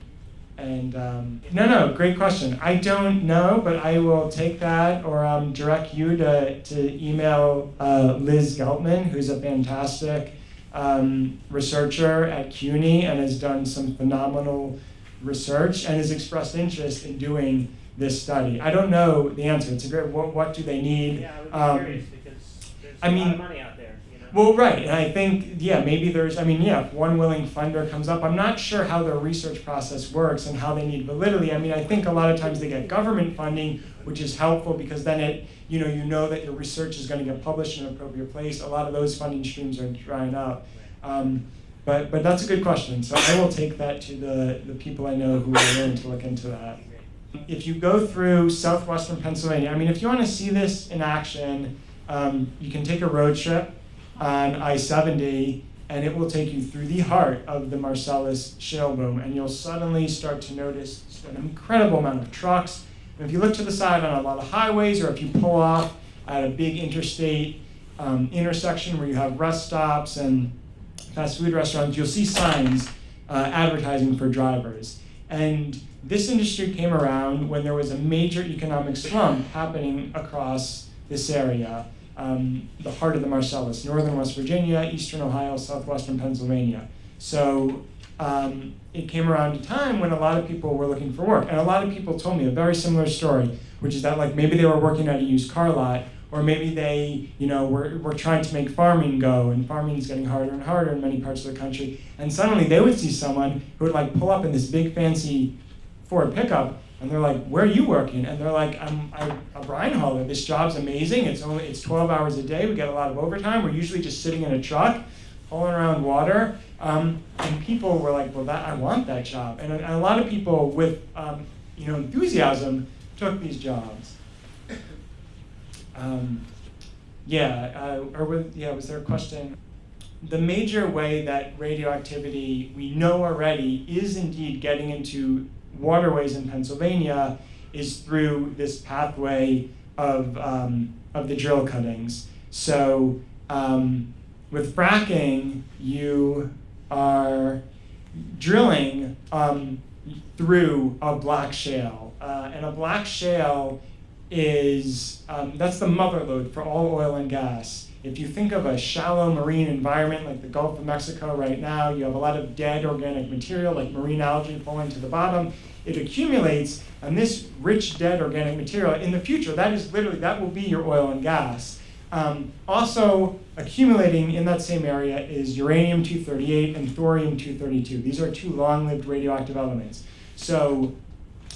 and um, no, no, great question. I don't know, but I will take that or um, direct you to, to email uh, Liz Geltman, who's a fantastic um, researcher at CUNY and has done some phenomenal research and has expressed interest in doing this study. I don't know the answer. It's a great. What, what do they need? Yeah, I would be Um, curious because there's I a lot mean- of money out there. You know? Well, right, and I think, yeah, maybe there's, I mean, yeah, if one willing funder comes up, I'm not sure how their research process works and how they need validity. I mean, I think a lot of times they get government funding, which is helpful because then it, you know, you know that your research is going to get published in an appropriate place. A lot of those funding streams are drying up. Um, but, but that's a good question. So I will take that to the, the people I know who are willing to look into that. If you go through southwestern Pennsylvania, I mean, if you want to see this in action, um, you can take a road trip on I-70 and it will take you through the heart of the Marcellus shale boom and you'll suddenly start to notice an incredible amount of trucks. And if you look to the side on a lot of highways or if you pull off at a big interstate um, intersection where you have rest stops and fast food restaurants, you'll see signs uh, advertising for drivers. And this industry came around when there was a major economic slump happening across this area um, the heart of the Marcellus, northern West Virginia, eastern Ohio, southwestern Pennsylvania. So um, it came around a time when a lot of people were looking for work. And a lot of people told me a very similar story, which is that like maybe they were working at a used car lot, or maybe they, you know, were, were trying to make farming go, and farming is getting harder and harder in many parts of the country. And suddenly they would see someone who would like pull up in this big fancy Ford pickup and they're like, where are you working? And they're like, I'm, I'm a brine hauler. This job's amazing. It's only it's 12 hours a day. We get a lot of overtime. We're usually just sitting in a truck, hauling around water. Um, and people were like, well, that, I want that job. And, and a lot of people with um, you know enthusiasm took these jobs. Um, yeah, uh, or was, yeah, was there a question? The major way that radioactivity we know already is indeed getting into waterways in Pennsylvania is through this pathway of, um, of the drill cuttings. So um, with fracking, you are drilling um, through a black shale. Uh, and a black shale is, um, that's the mother lode for all oil and gas. If you think of a shallow marine environment like the Gulf of Mexico right now, you have a lot of dead organic material like marine algae falling to the bottom. It accumulates, and this rich dead organic material in the future, that is literally, that will be your oil and gas. Um, also accumulating in that same area is uranium-238 and thorium-232. These are two long-lived radioactive elements. So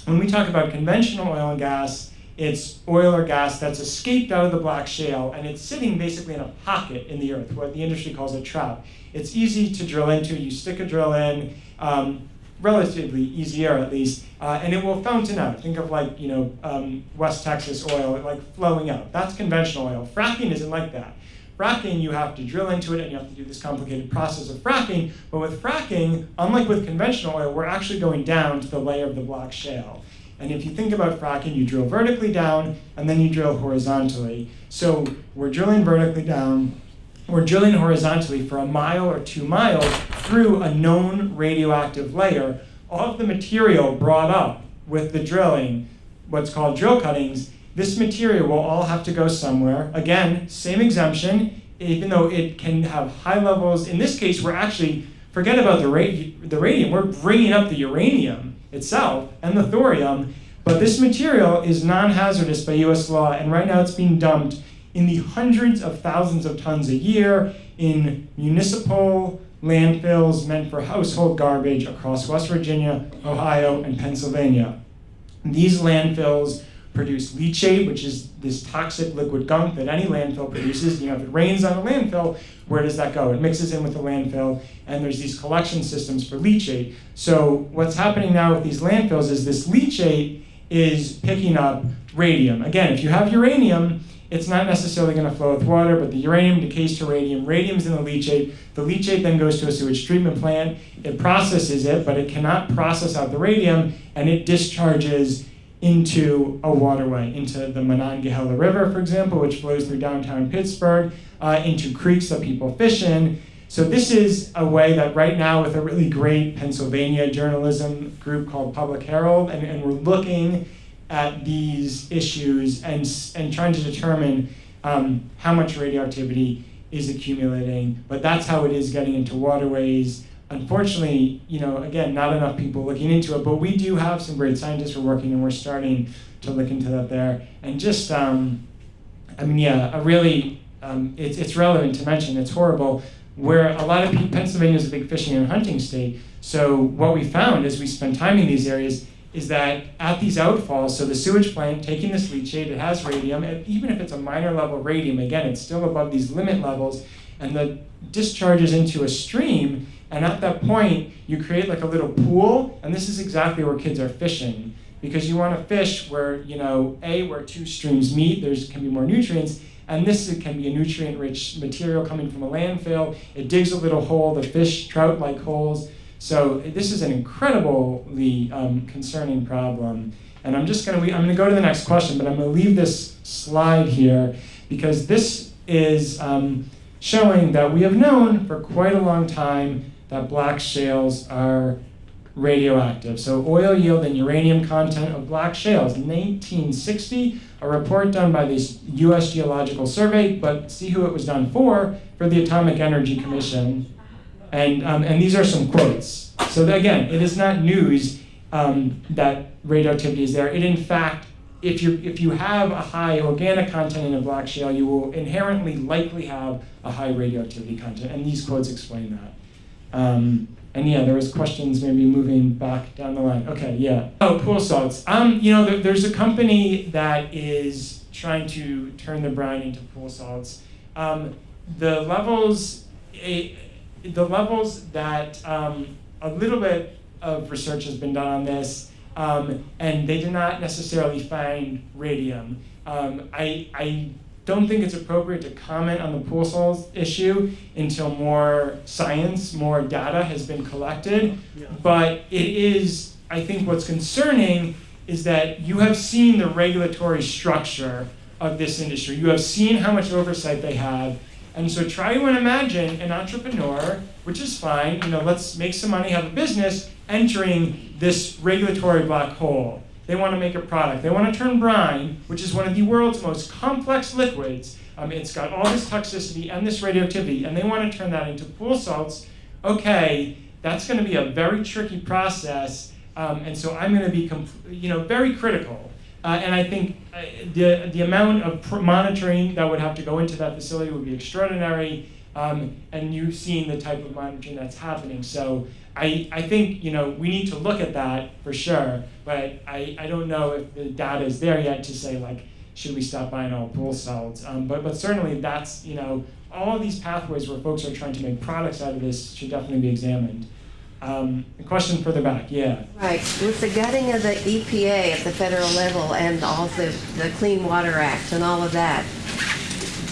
when we talk about conventional oil and gas, it's oil or gas that's escaped out of the black shale and it's sitting basically in a pocket in the earth, what the industry calls a trap. It's easy to drill into. You stick a drill in, um, relatively easier at least, uh, and it will fountain out. Think of like, you know, um, West Texas oil, like flowing out. That's conventional oil. Fracking isn't like that. Fracking, you have to drill into it and you have to do this complicated process of fracking. But with fracking, unlike with conventional oil, we're actually going down to the layer of the black shale. And if you think about fracking, you drill vertically down and then you drill horizontally. So we're drilling vertically down, we're drilling horizontally for a mile or two miles through a known radioactive layer. All of the material brought up with the drilling, what's called drill cuttings, this material will all have to go somewhere. Again, same exemption, even though it can have high levels. In this case, we're actually, forget about the, the radium, we're bringing up the uranium itself and the thorium, but this material is non-hazardous by US law, and right now it's being dumped in the hundreds of thousands of tons a year in municipal landfills meant for household garbage across West Virginia, Ohio, and Pennsylvania. These landfills produce leachate, which is this toxic liquid gunk that any landfill produces. You know, if it rains on a landfill, where does that go? It mixes in with the landfill, and there's these collection systems for leachate. So what's happening now with these landfills is this leachate is picking up radium. Again, if you have uranium, it's not necessarily going to flow with water, but the uranium decays to radium. Radium's in the leachate. The leachate then goes to a sewage treatment plant. It processes it, but it cannot process out the radium, and it discharges into a waterway, into the Monongahela River, for example, which flows through downtown Pittsburgh, uh, into creeks that people fish in. So this is a way that right now with a really great Pennsylvania journalism group called Public Herald, and, and we're looking at these issues and, and trying to determine um, how much radioactivity is accumulating. But that's how it is getting into waterways, unfortunately, you know, again, not enough people looking into it, but we do have some great scientists we're working and we're starting to look into that there. And just, um, I mean, yeah, a really um, it's, it's relevant to mention, it's horrible, where a lot of Pennsylvania is a big fishing and hunting state. So what we found as we spent time in these areas is that at these outfalls, so the sewage plant taking this leachate, it has radium, and even if it's a minor level radium, again, it's still above these limit levels, and the discharges into a stream, and at that point, you create like a little pool, and this is exactly where kids are fishing. Because you want to fish where, you know, A, where two streams meet, there's can be more nutrients, and this can be a nutrient-rich material coming from a landfill. It digs a little hole, the fish, trout-like holes, so this is an incredibly um, concerning problem. And I'm just going to, I'm to go to the next question, but I'm to leave this slide here because this is um, showing that we have known for quite a long time that black shales are radioactive. So oil yield and uranium content of black shales. 1960, a report done by the U.S. Geological Survey, but see who it was done for, for the Atomic Energy Commission. And, um, and these are some quotes. So again, it is not news um, that radioactivity is there. It in fact, if you, if you have a high organic content in a black shale, you will inherently likely have a high radioactivity content. And these quotes explain that. Um, and yeah, there was questions maybe moving back down the line. Okay, yeah. Oh, pool salts. Um, you know, there, there's a company that is trying to turn the brine into pool salts. Um, the levels, a, the levels that um, a little bit of research has been done on this, um, and they did not necessarily find radium. Um, I, I don't think it's appropriate to comment on the pool salts issue until more science, more data has been collected. Yeah. But it is, I think what's concerning is that you have seen the regulatory structure of this industry. You have seen how much oversight they have. And so try to imagine an entrepreneur, which is fine, you know, let's make some money, have a business, entering this regulatory black hole. They want to make a product. They want to turn brine, which is one of the world's most complex liquids. Um, it's got all this toxicity and this radioactivity, and they want to turn that into pool salts. Okay, that's going to be a very tricky process, um, and so I'm going to be, you know, very critical uh, and I think uh, the, the amount of monitoring that would have to go into that facility would be extraordinary. Um, and you've seen the type of monitoring that's happening. So I, I think you know we need to look at that for sure, but I, I don't know if the data is there yet to say like should we stop buying all pool salts. Um, but but certainly that's you know all these pathways where folks are trying to make products out of this should definitely be examined. Um, a question further back, yeah. Right. With the gutting of the EPA at the federal level and all the, the Clean Water Act and all of that,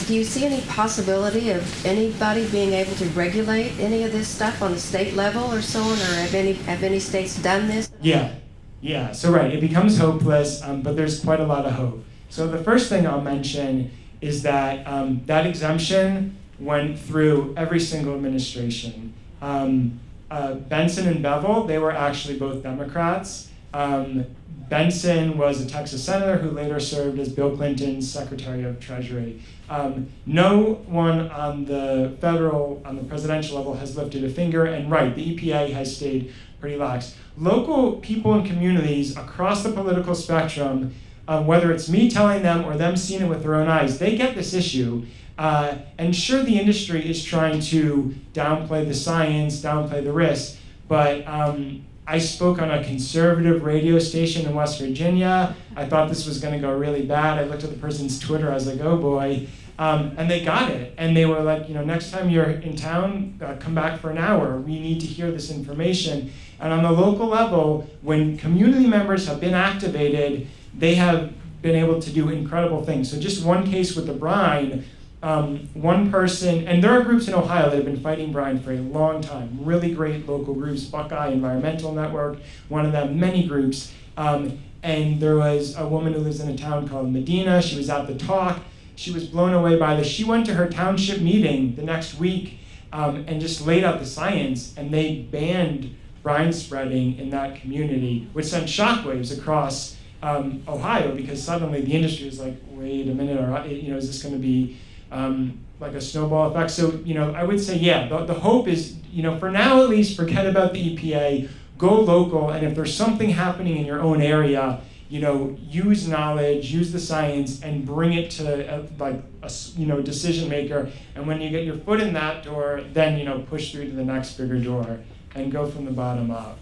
do you see any possibility of anybody being able to regulate any of this stuff on the state level or so on, or have any have any states done this? Yeah, yeah. So right, it becomes hopeless, um, but there's quite a lot of hope. So the first thing I'll mention is that um, that exemption went through every single administration. Um, uh, Bentsen and Bevill, they were actually both Democrats. Um, Bentsen was a Texas senator who later served as Bill Clinton's Secretary of Treasury. Um, no one on the federal, on the presidential level has lifted a finger, and right, the EPA has stayed pretty lax. Local people and communities across the political spectrum, uh, whether it's me telling them or them seeing it with their own eyes, they get this issue uh, and sure, the industry is trying to downplay the science, downplay the risk, but um, I spoke on a conservative radio station in West Virginia. I thought this was going to go really bad. I looked at the person's Twitter. I was like, oh boy. Um, and they got it. And they were like, you know, next time you're in town, uh, come back for an hour. We need to hear this information. And on the local level, when community members have been activated, they have been able to do incredible things. So just one case with the brine, um, one person, and there are groups in Ohio that have been fighting brine for a long time. Really great local groups, Buckeye Environmental Network, one of them, many groups. Um, and there was a woman who lives in a town called Medina. She was at the talk. She was blown away by this. She went to her township meeting the next week um, and just laid out the science, and they banned brine spreading in that community, which sent shockwaves across um, Ohio because suddenly the industry was like, wait a minute, or you know, is this going to be um, like a snowball effect. So, you know, I would say, yeah, the, the hope is, you know, for now at least, forget about the EPA, go local, and if there's something happening in your own area, you know, use knowledge, use the science, and bring it to a, like a you know decision maker. And when you get your foot in that door, then you know push through to the next bigger door and go from the bottom up.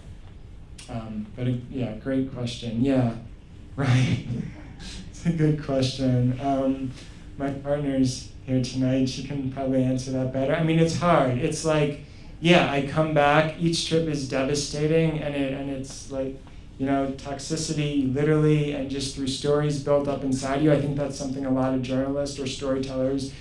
Um, but uh, yeah, great question. Yeah, right. it's a good question. Um, my partner's here tonight. She can probably answer that better. I mean, it's hard. It's like, yeah, I come back. Each trip is devastating, and it and it's like, you know, toxicity literally, and just through stories built up inside you. I think that's something a lot of journalists or storytellers,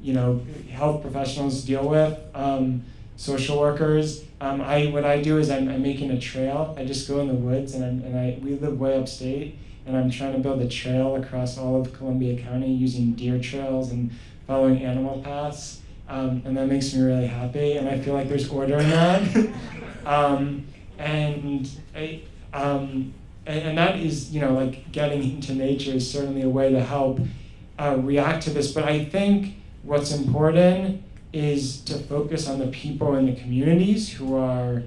you know, health professionals deal with. Um, social workers. Um, I what I do is I'm, I'm making a trail. I just go in the woods and I'm, and I we live way upstate and I'm trying to build a trail across all of Columbia County using deer trails and following animal paths. Um, and that makes me really happy and I feel like there's order in that. um, and I, um, and, and that is you know like getting into nature is certainly a way to help uh, react to this. But I think what's important is to focus on the people in the communities who are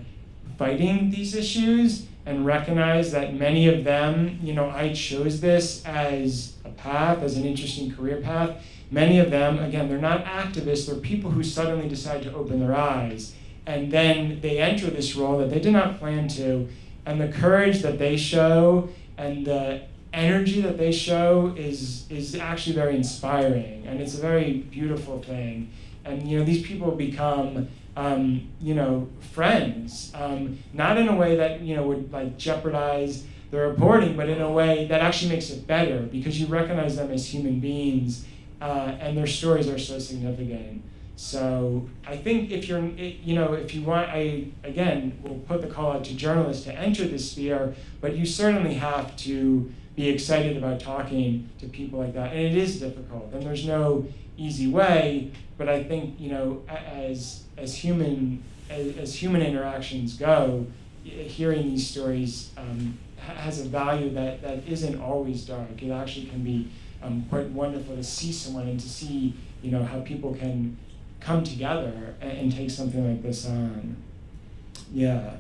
fighting these issues and recognize that many of them, you know, I chose this as a path, as an interesting career path. Many of them, again, they're not activists, they're people who suddenly decide to open their eyes. And then they enter this role that they did not plan to. And the courage that they show and the energy that they show is, is actually very inspiring. And it's a very beautiful thing and you know these people become um, you know friends um, not in a way that you know would like jeopardize the reporting but in a way that actually makes it better because you recognize them as human beings uh, and their stories are so significant. So i think if you're you know if you want i again will put the call out to journalists to enter this sphere but you certainly have to be excited about talking to people like that and it is difficult and there's no easy way but I think you know, as as human as, as human interactions go, hearing these stories um, has a value that, that isn't always dark. It actually can be um, quite wonderful to see someone and to see you know how people can come together and, and take something like this on. Yeah,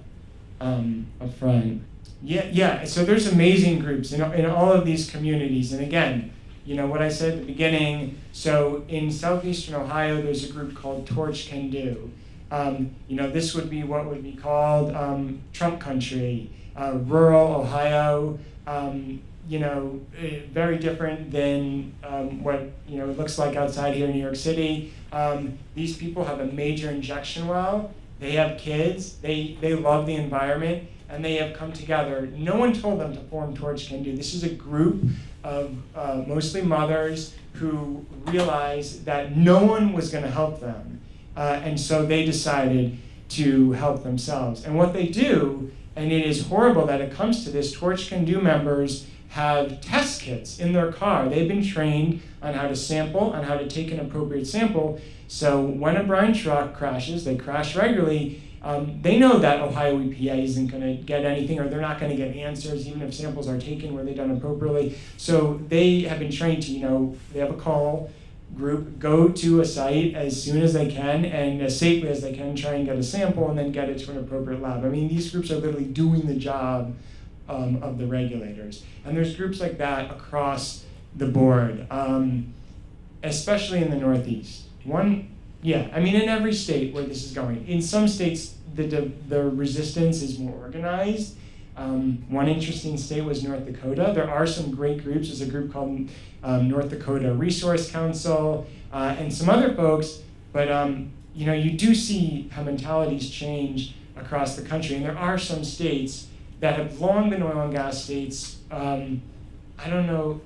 um, up front. Yeah, yeah. So there's amazing groups in, in all of these communities, and again, you know what I said at the beginning. So in southeastern Ohio, there's a group called Torch Can Do. Um, you know, this would be what would be called um, Trump country, uh, rural Ohio. Um, you know, eh, very different than um, what you know it looks like outside here in New York City. Um, these people have a major injection well. They have kids. They they love the environment, and they have come together. No one told them to form Torch Can Do. This is a group of uh, mostly mothers who realized that no one was going to help them. Uh, and so they decided to help themselves. And what they do, and it is horrible that it comes to this, Torch Can Do members have test kits in their car. They've been trained on how to sample, on how to take an appropriate sample. So when a brine truck crashes, they crash regularly, um, they know that Ohio EPA isn't going to get anything or they're not going to get answers even if samples are taken were they done appropriately. So they have been trained to, you know, they have a call group, go to a site as soon as they can and as safely as they can, try and get a sample and then get it to an appropriate lab. I mean, these groups are literally doing the job um, of the regulators. And there's groups like that across the board, um, especially in the Northeast. One yeah, I mean, in every state where this is going. In some states, the, the, resistance is more organized. Um, one interesting state was North Dakota. There are some great groups. There's a group called um, North Dakota Resource Council uh, and some other folks. But um, you know, you do see how mentalities change across the country, and there are some states that have long been oil and gas states. Um, I don't know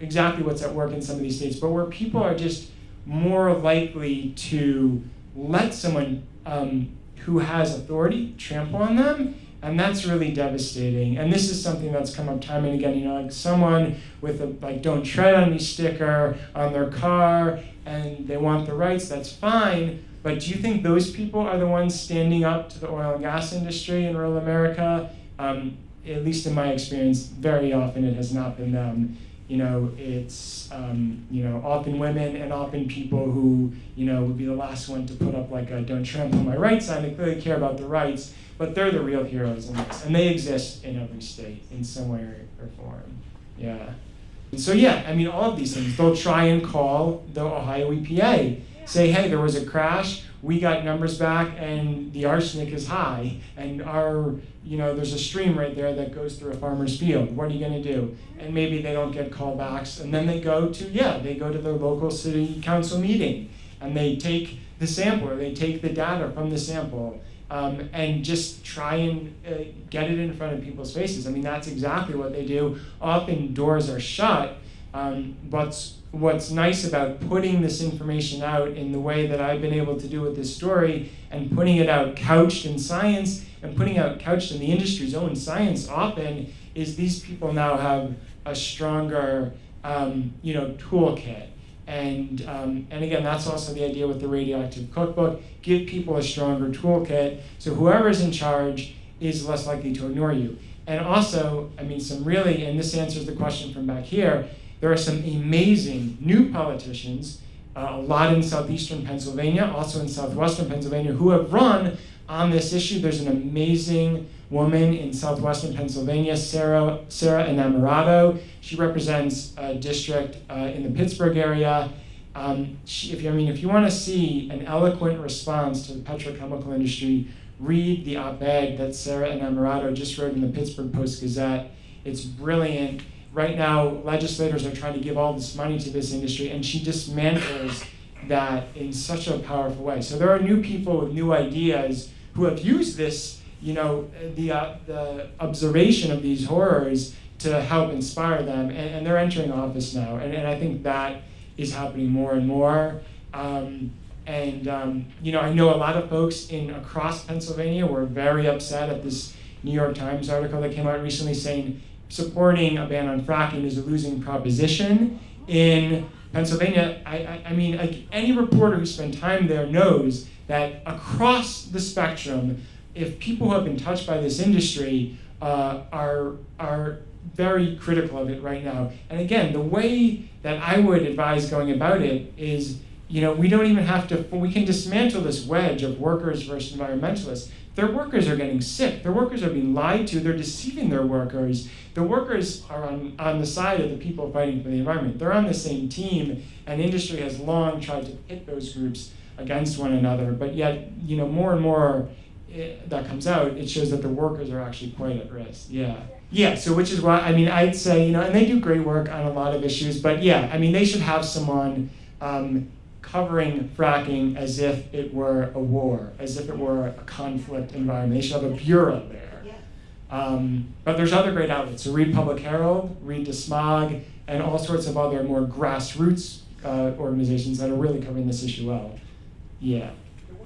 exactly what's at work in some of these states, but where people are just more likely to let someone um, who has authority trample on them and that's really devastating. And this is something that's come up time and again you know like someone with a like don't tread on me sticker on their car and they want the rights that's fine. But do you think those people are the ones standing up to the oil and gas industry in rural america? Um, at least in my experience very often it has not been them you know, it's um, you know often women and often people who you know would be the last one to put up like a "Don't trample my rights" sign. They clearly care about the rights, but they're the real heroes in this, and they exist in every state in some way or, or form. Yeah. And so yeah, I mean all of these things. They'll try and call the Ohio EPA, say, hey, there was a crash. We got numbers back, and the arsenic is high, and our you know, there's a stream right there that goes through a farmer's field. What are you going to do? And maybe they don't get callbacks. And then they go to, yeah, they go to their local city council meeting and they take the sample or they take the data from the sample um, and just try and uh, get it in front of people's faces. I mean, that's exactly what they do. Often doors are shut. Um, what's, what's nice about putting this information out in the way that I've been able to do with this story and putting it out couched in science and putting out couched in the industry's own science often is these people now have a stronger um, you know toolkit. And um, and again that's also the idea with the radioactive cookbook. Give people a stronger toolkit. So whoever is in charge is less likely to ignore you. And also i mean some really and this answers the question from back here there are some amazing new politicians uh, a lot in southeastern pennsylvania also in southwestern pennsylvania who have run on this issue. There's an amazing woman in southwestern Pennsylvania, Sara, Sara Innamorato. She represents a district uh, in the Pittsburgh area. Um, she, if you, I mean, if you want to see an eloquent response to the petrochemical industry, read the op-ed that Sara Innamorato just wrote in the Pittsburgh Post-Gazette. It's brilliant. Right now, legislators are trying to give all this money to this industry, and she dismantles that in such a powerful way. So there are new people with new ideas who have used this, you know, the, uh, the observation of these horrors to help inspire them, and, and they're entering office now. And, and I think that is happening more and more. Um, and um, you know, I know a lot of folks in across Pennsylvania were very upset at this New York Times article that came out recently saying supporting a ban on fracking is a losing proposition in Pennsylvania. I, I, I mean, like any reporter who spent time there knows that across the spectrum, if people who have been touched by this industry uh, are, are very critical of it right now. And again, the way that I would advise going about it is, you know, we don't even have to, we can dismantle this wedge of workers versus environmentalists. Their workers are getting sick. Their workers are being lied to. They're deceiving their workers. The workers are on, on the side of the people fighting for the environment. They're on the same team, and industry has long tried to pit those groups against one another. But yet, you know, more and more it, eh, that comes out, it shows that the workers are actually quite at risk. Yeah. Yeah, so which is why, I mean, I'd say, you know, and they do great work on a lot of issues, but yeah, I mean, they should have someone um, covering fracking as if it were a war, as if it were a conflict environment. They should have a bureau there. Um, but there's other great outlets. So read Public Herald, read DeSmog, and all sorts of other more grassroots uh, organizations that are really covering this issue well. Yeah.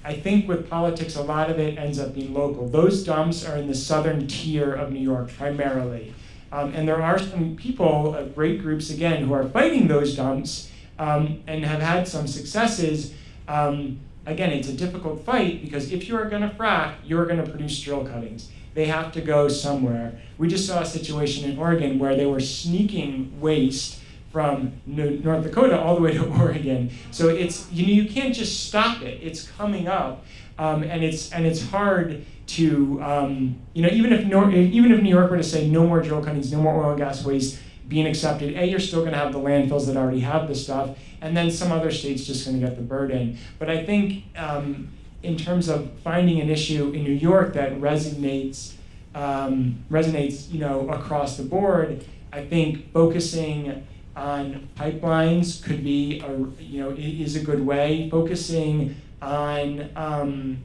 I think with politics, a lot of it ends up being local. Those dumps are in the southern tier of New York primarily. Um, and there are some people, uh, great groups again, who are fighting those dumps um, and have had some successes. Um, again, it's a difficult fight because if you are going to frack, you're going to produce drill cuttings. They have to go somewhere. We just saw a situation in Oregon where they were sneaking waste from North Dakota all the way to Oregon. So it's you know you can't just stop it. It's coming up, um, and it's and it's hard to um, you know even if Nor- even if New York were to say no more drill cuttings, no more oil and gas waste being accepted, a you're still going to have the landfills that already have the stuff, and then some other states just going to get the burden. But I think um, in terms of finding an issue in New York that resonates um, resonates you know across the board, I think focusing on pipelines could be a, you know is a good way. Focusing on um,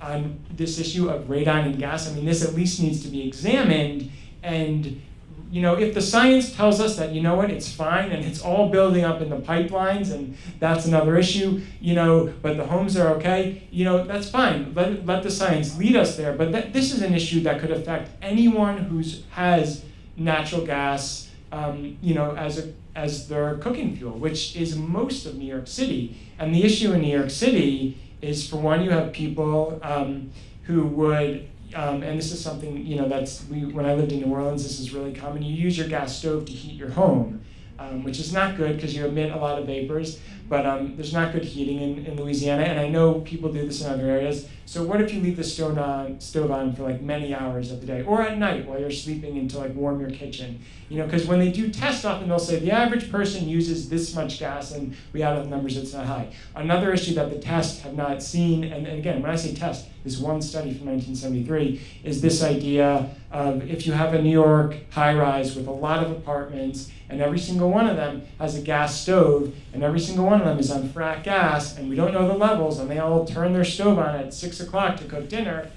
on this issue of radon and gas. I mean, this at least needs to be examined. And you know, if the science tells us that you know what, it's fine and it's all building up in the pipelines, and that's another issue. You know, but the homes are okay. You know, that's fine. Let let the science lead us there. But this is an issue that could affect anyone who has natural gas um, you know, as, a, as their cooking fuel, which is most of New York City. And the issue in New York City is, for one, you have people um, who would, um, and this is something you know that's we when I lived in New Orleans, this is really common. You use your gas stove to heat your home, um, which is not good because you emit a lot of vapors. But um, there's not good heating in, in Louisiana, and I know people do this in other areas. So what if you leave the stove on, stove on for like many hours of the day, or at night while you're sleeping, and to like warm your kitchen? You know, because when they do tests, often they'll say the average person uses this much gas, and we add up the numbers, it's not high. Another issue that the tests have not seen, and, and again, when I say test, this one study from 1973 is this idea of if you have a New York high rise with a lot of apartments, and every single one of them has a gas stove, and every single one of them is on frac gas, and we don't know the levels, and they all turn their stove on at six o'clock to cook dinner.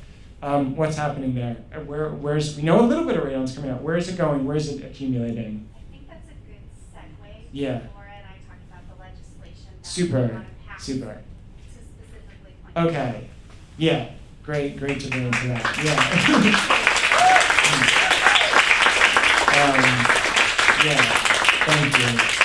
Um, what's happening there? Uh, Where, where's we know a little bit of radon's coming out. Where is it going? Where is it accumulating? I think that's a good segue. Yeah. Laura and I talked about the legislation Super, we want to pass super. to specifically point. Okay. Yeah. Great. Great to bring into that. Yeah. um, yeah. Thank you.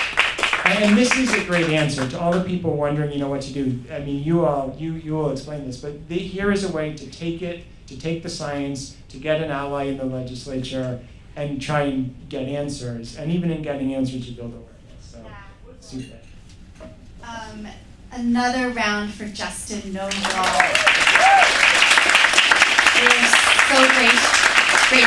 And, and this is a great answer to all the people wondering, you know, what to do. I mean, you all, you you will explain this, but the, here is a way to take it, to take the science, to get an ally in the legislature, and try and get answers. And even in getting answers, you build awareness. So, Yeah. super. Um, another round for Justin Nobel. We're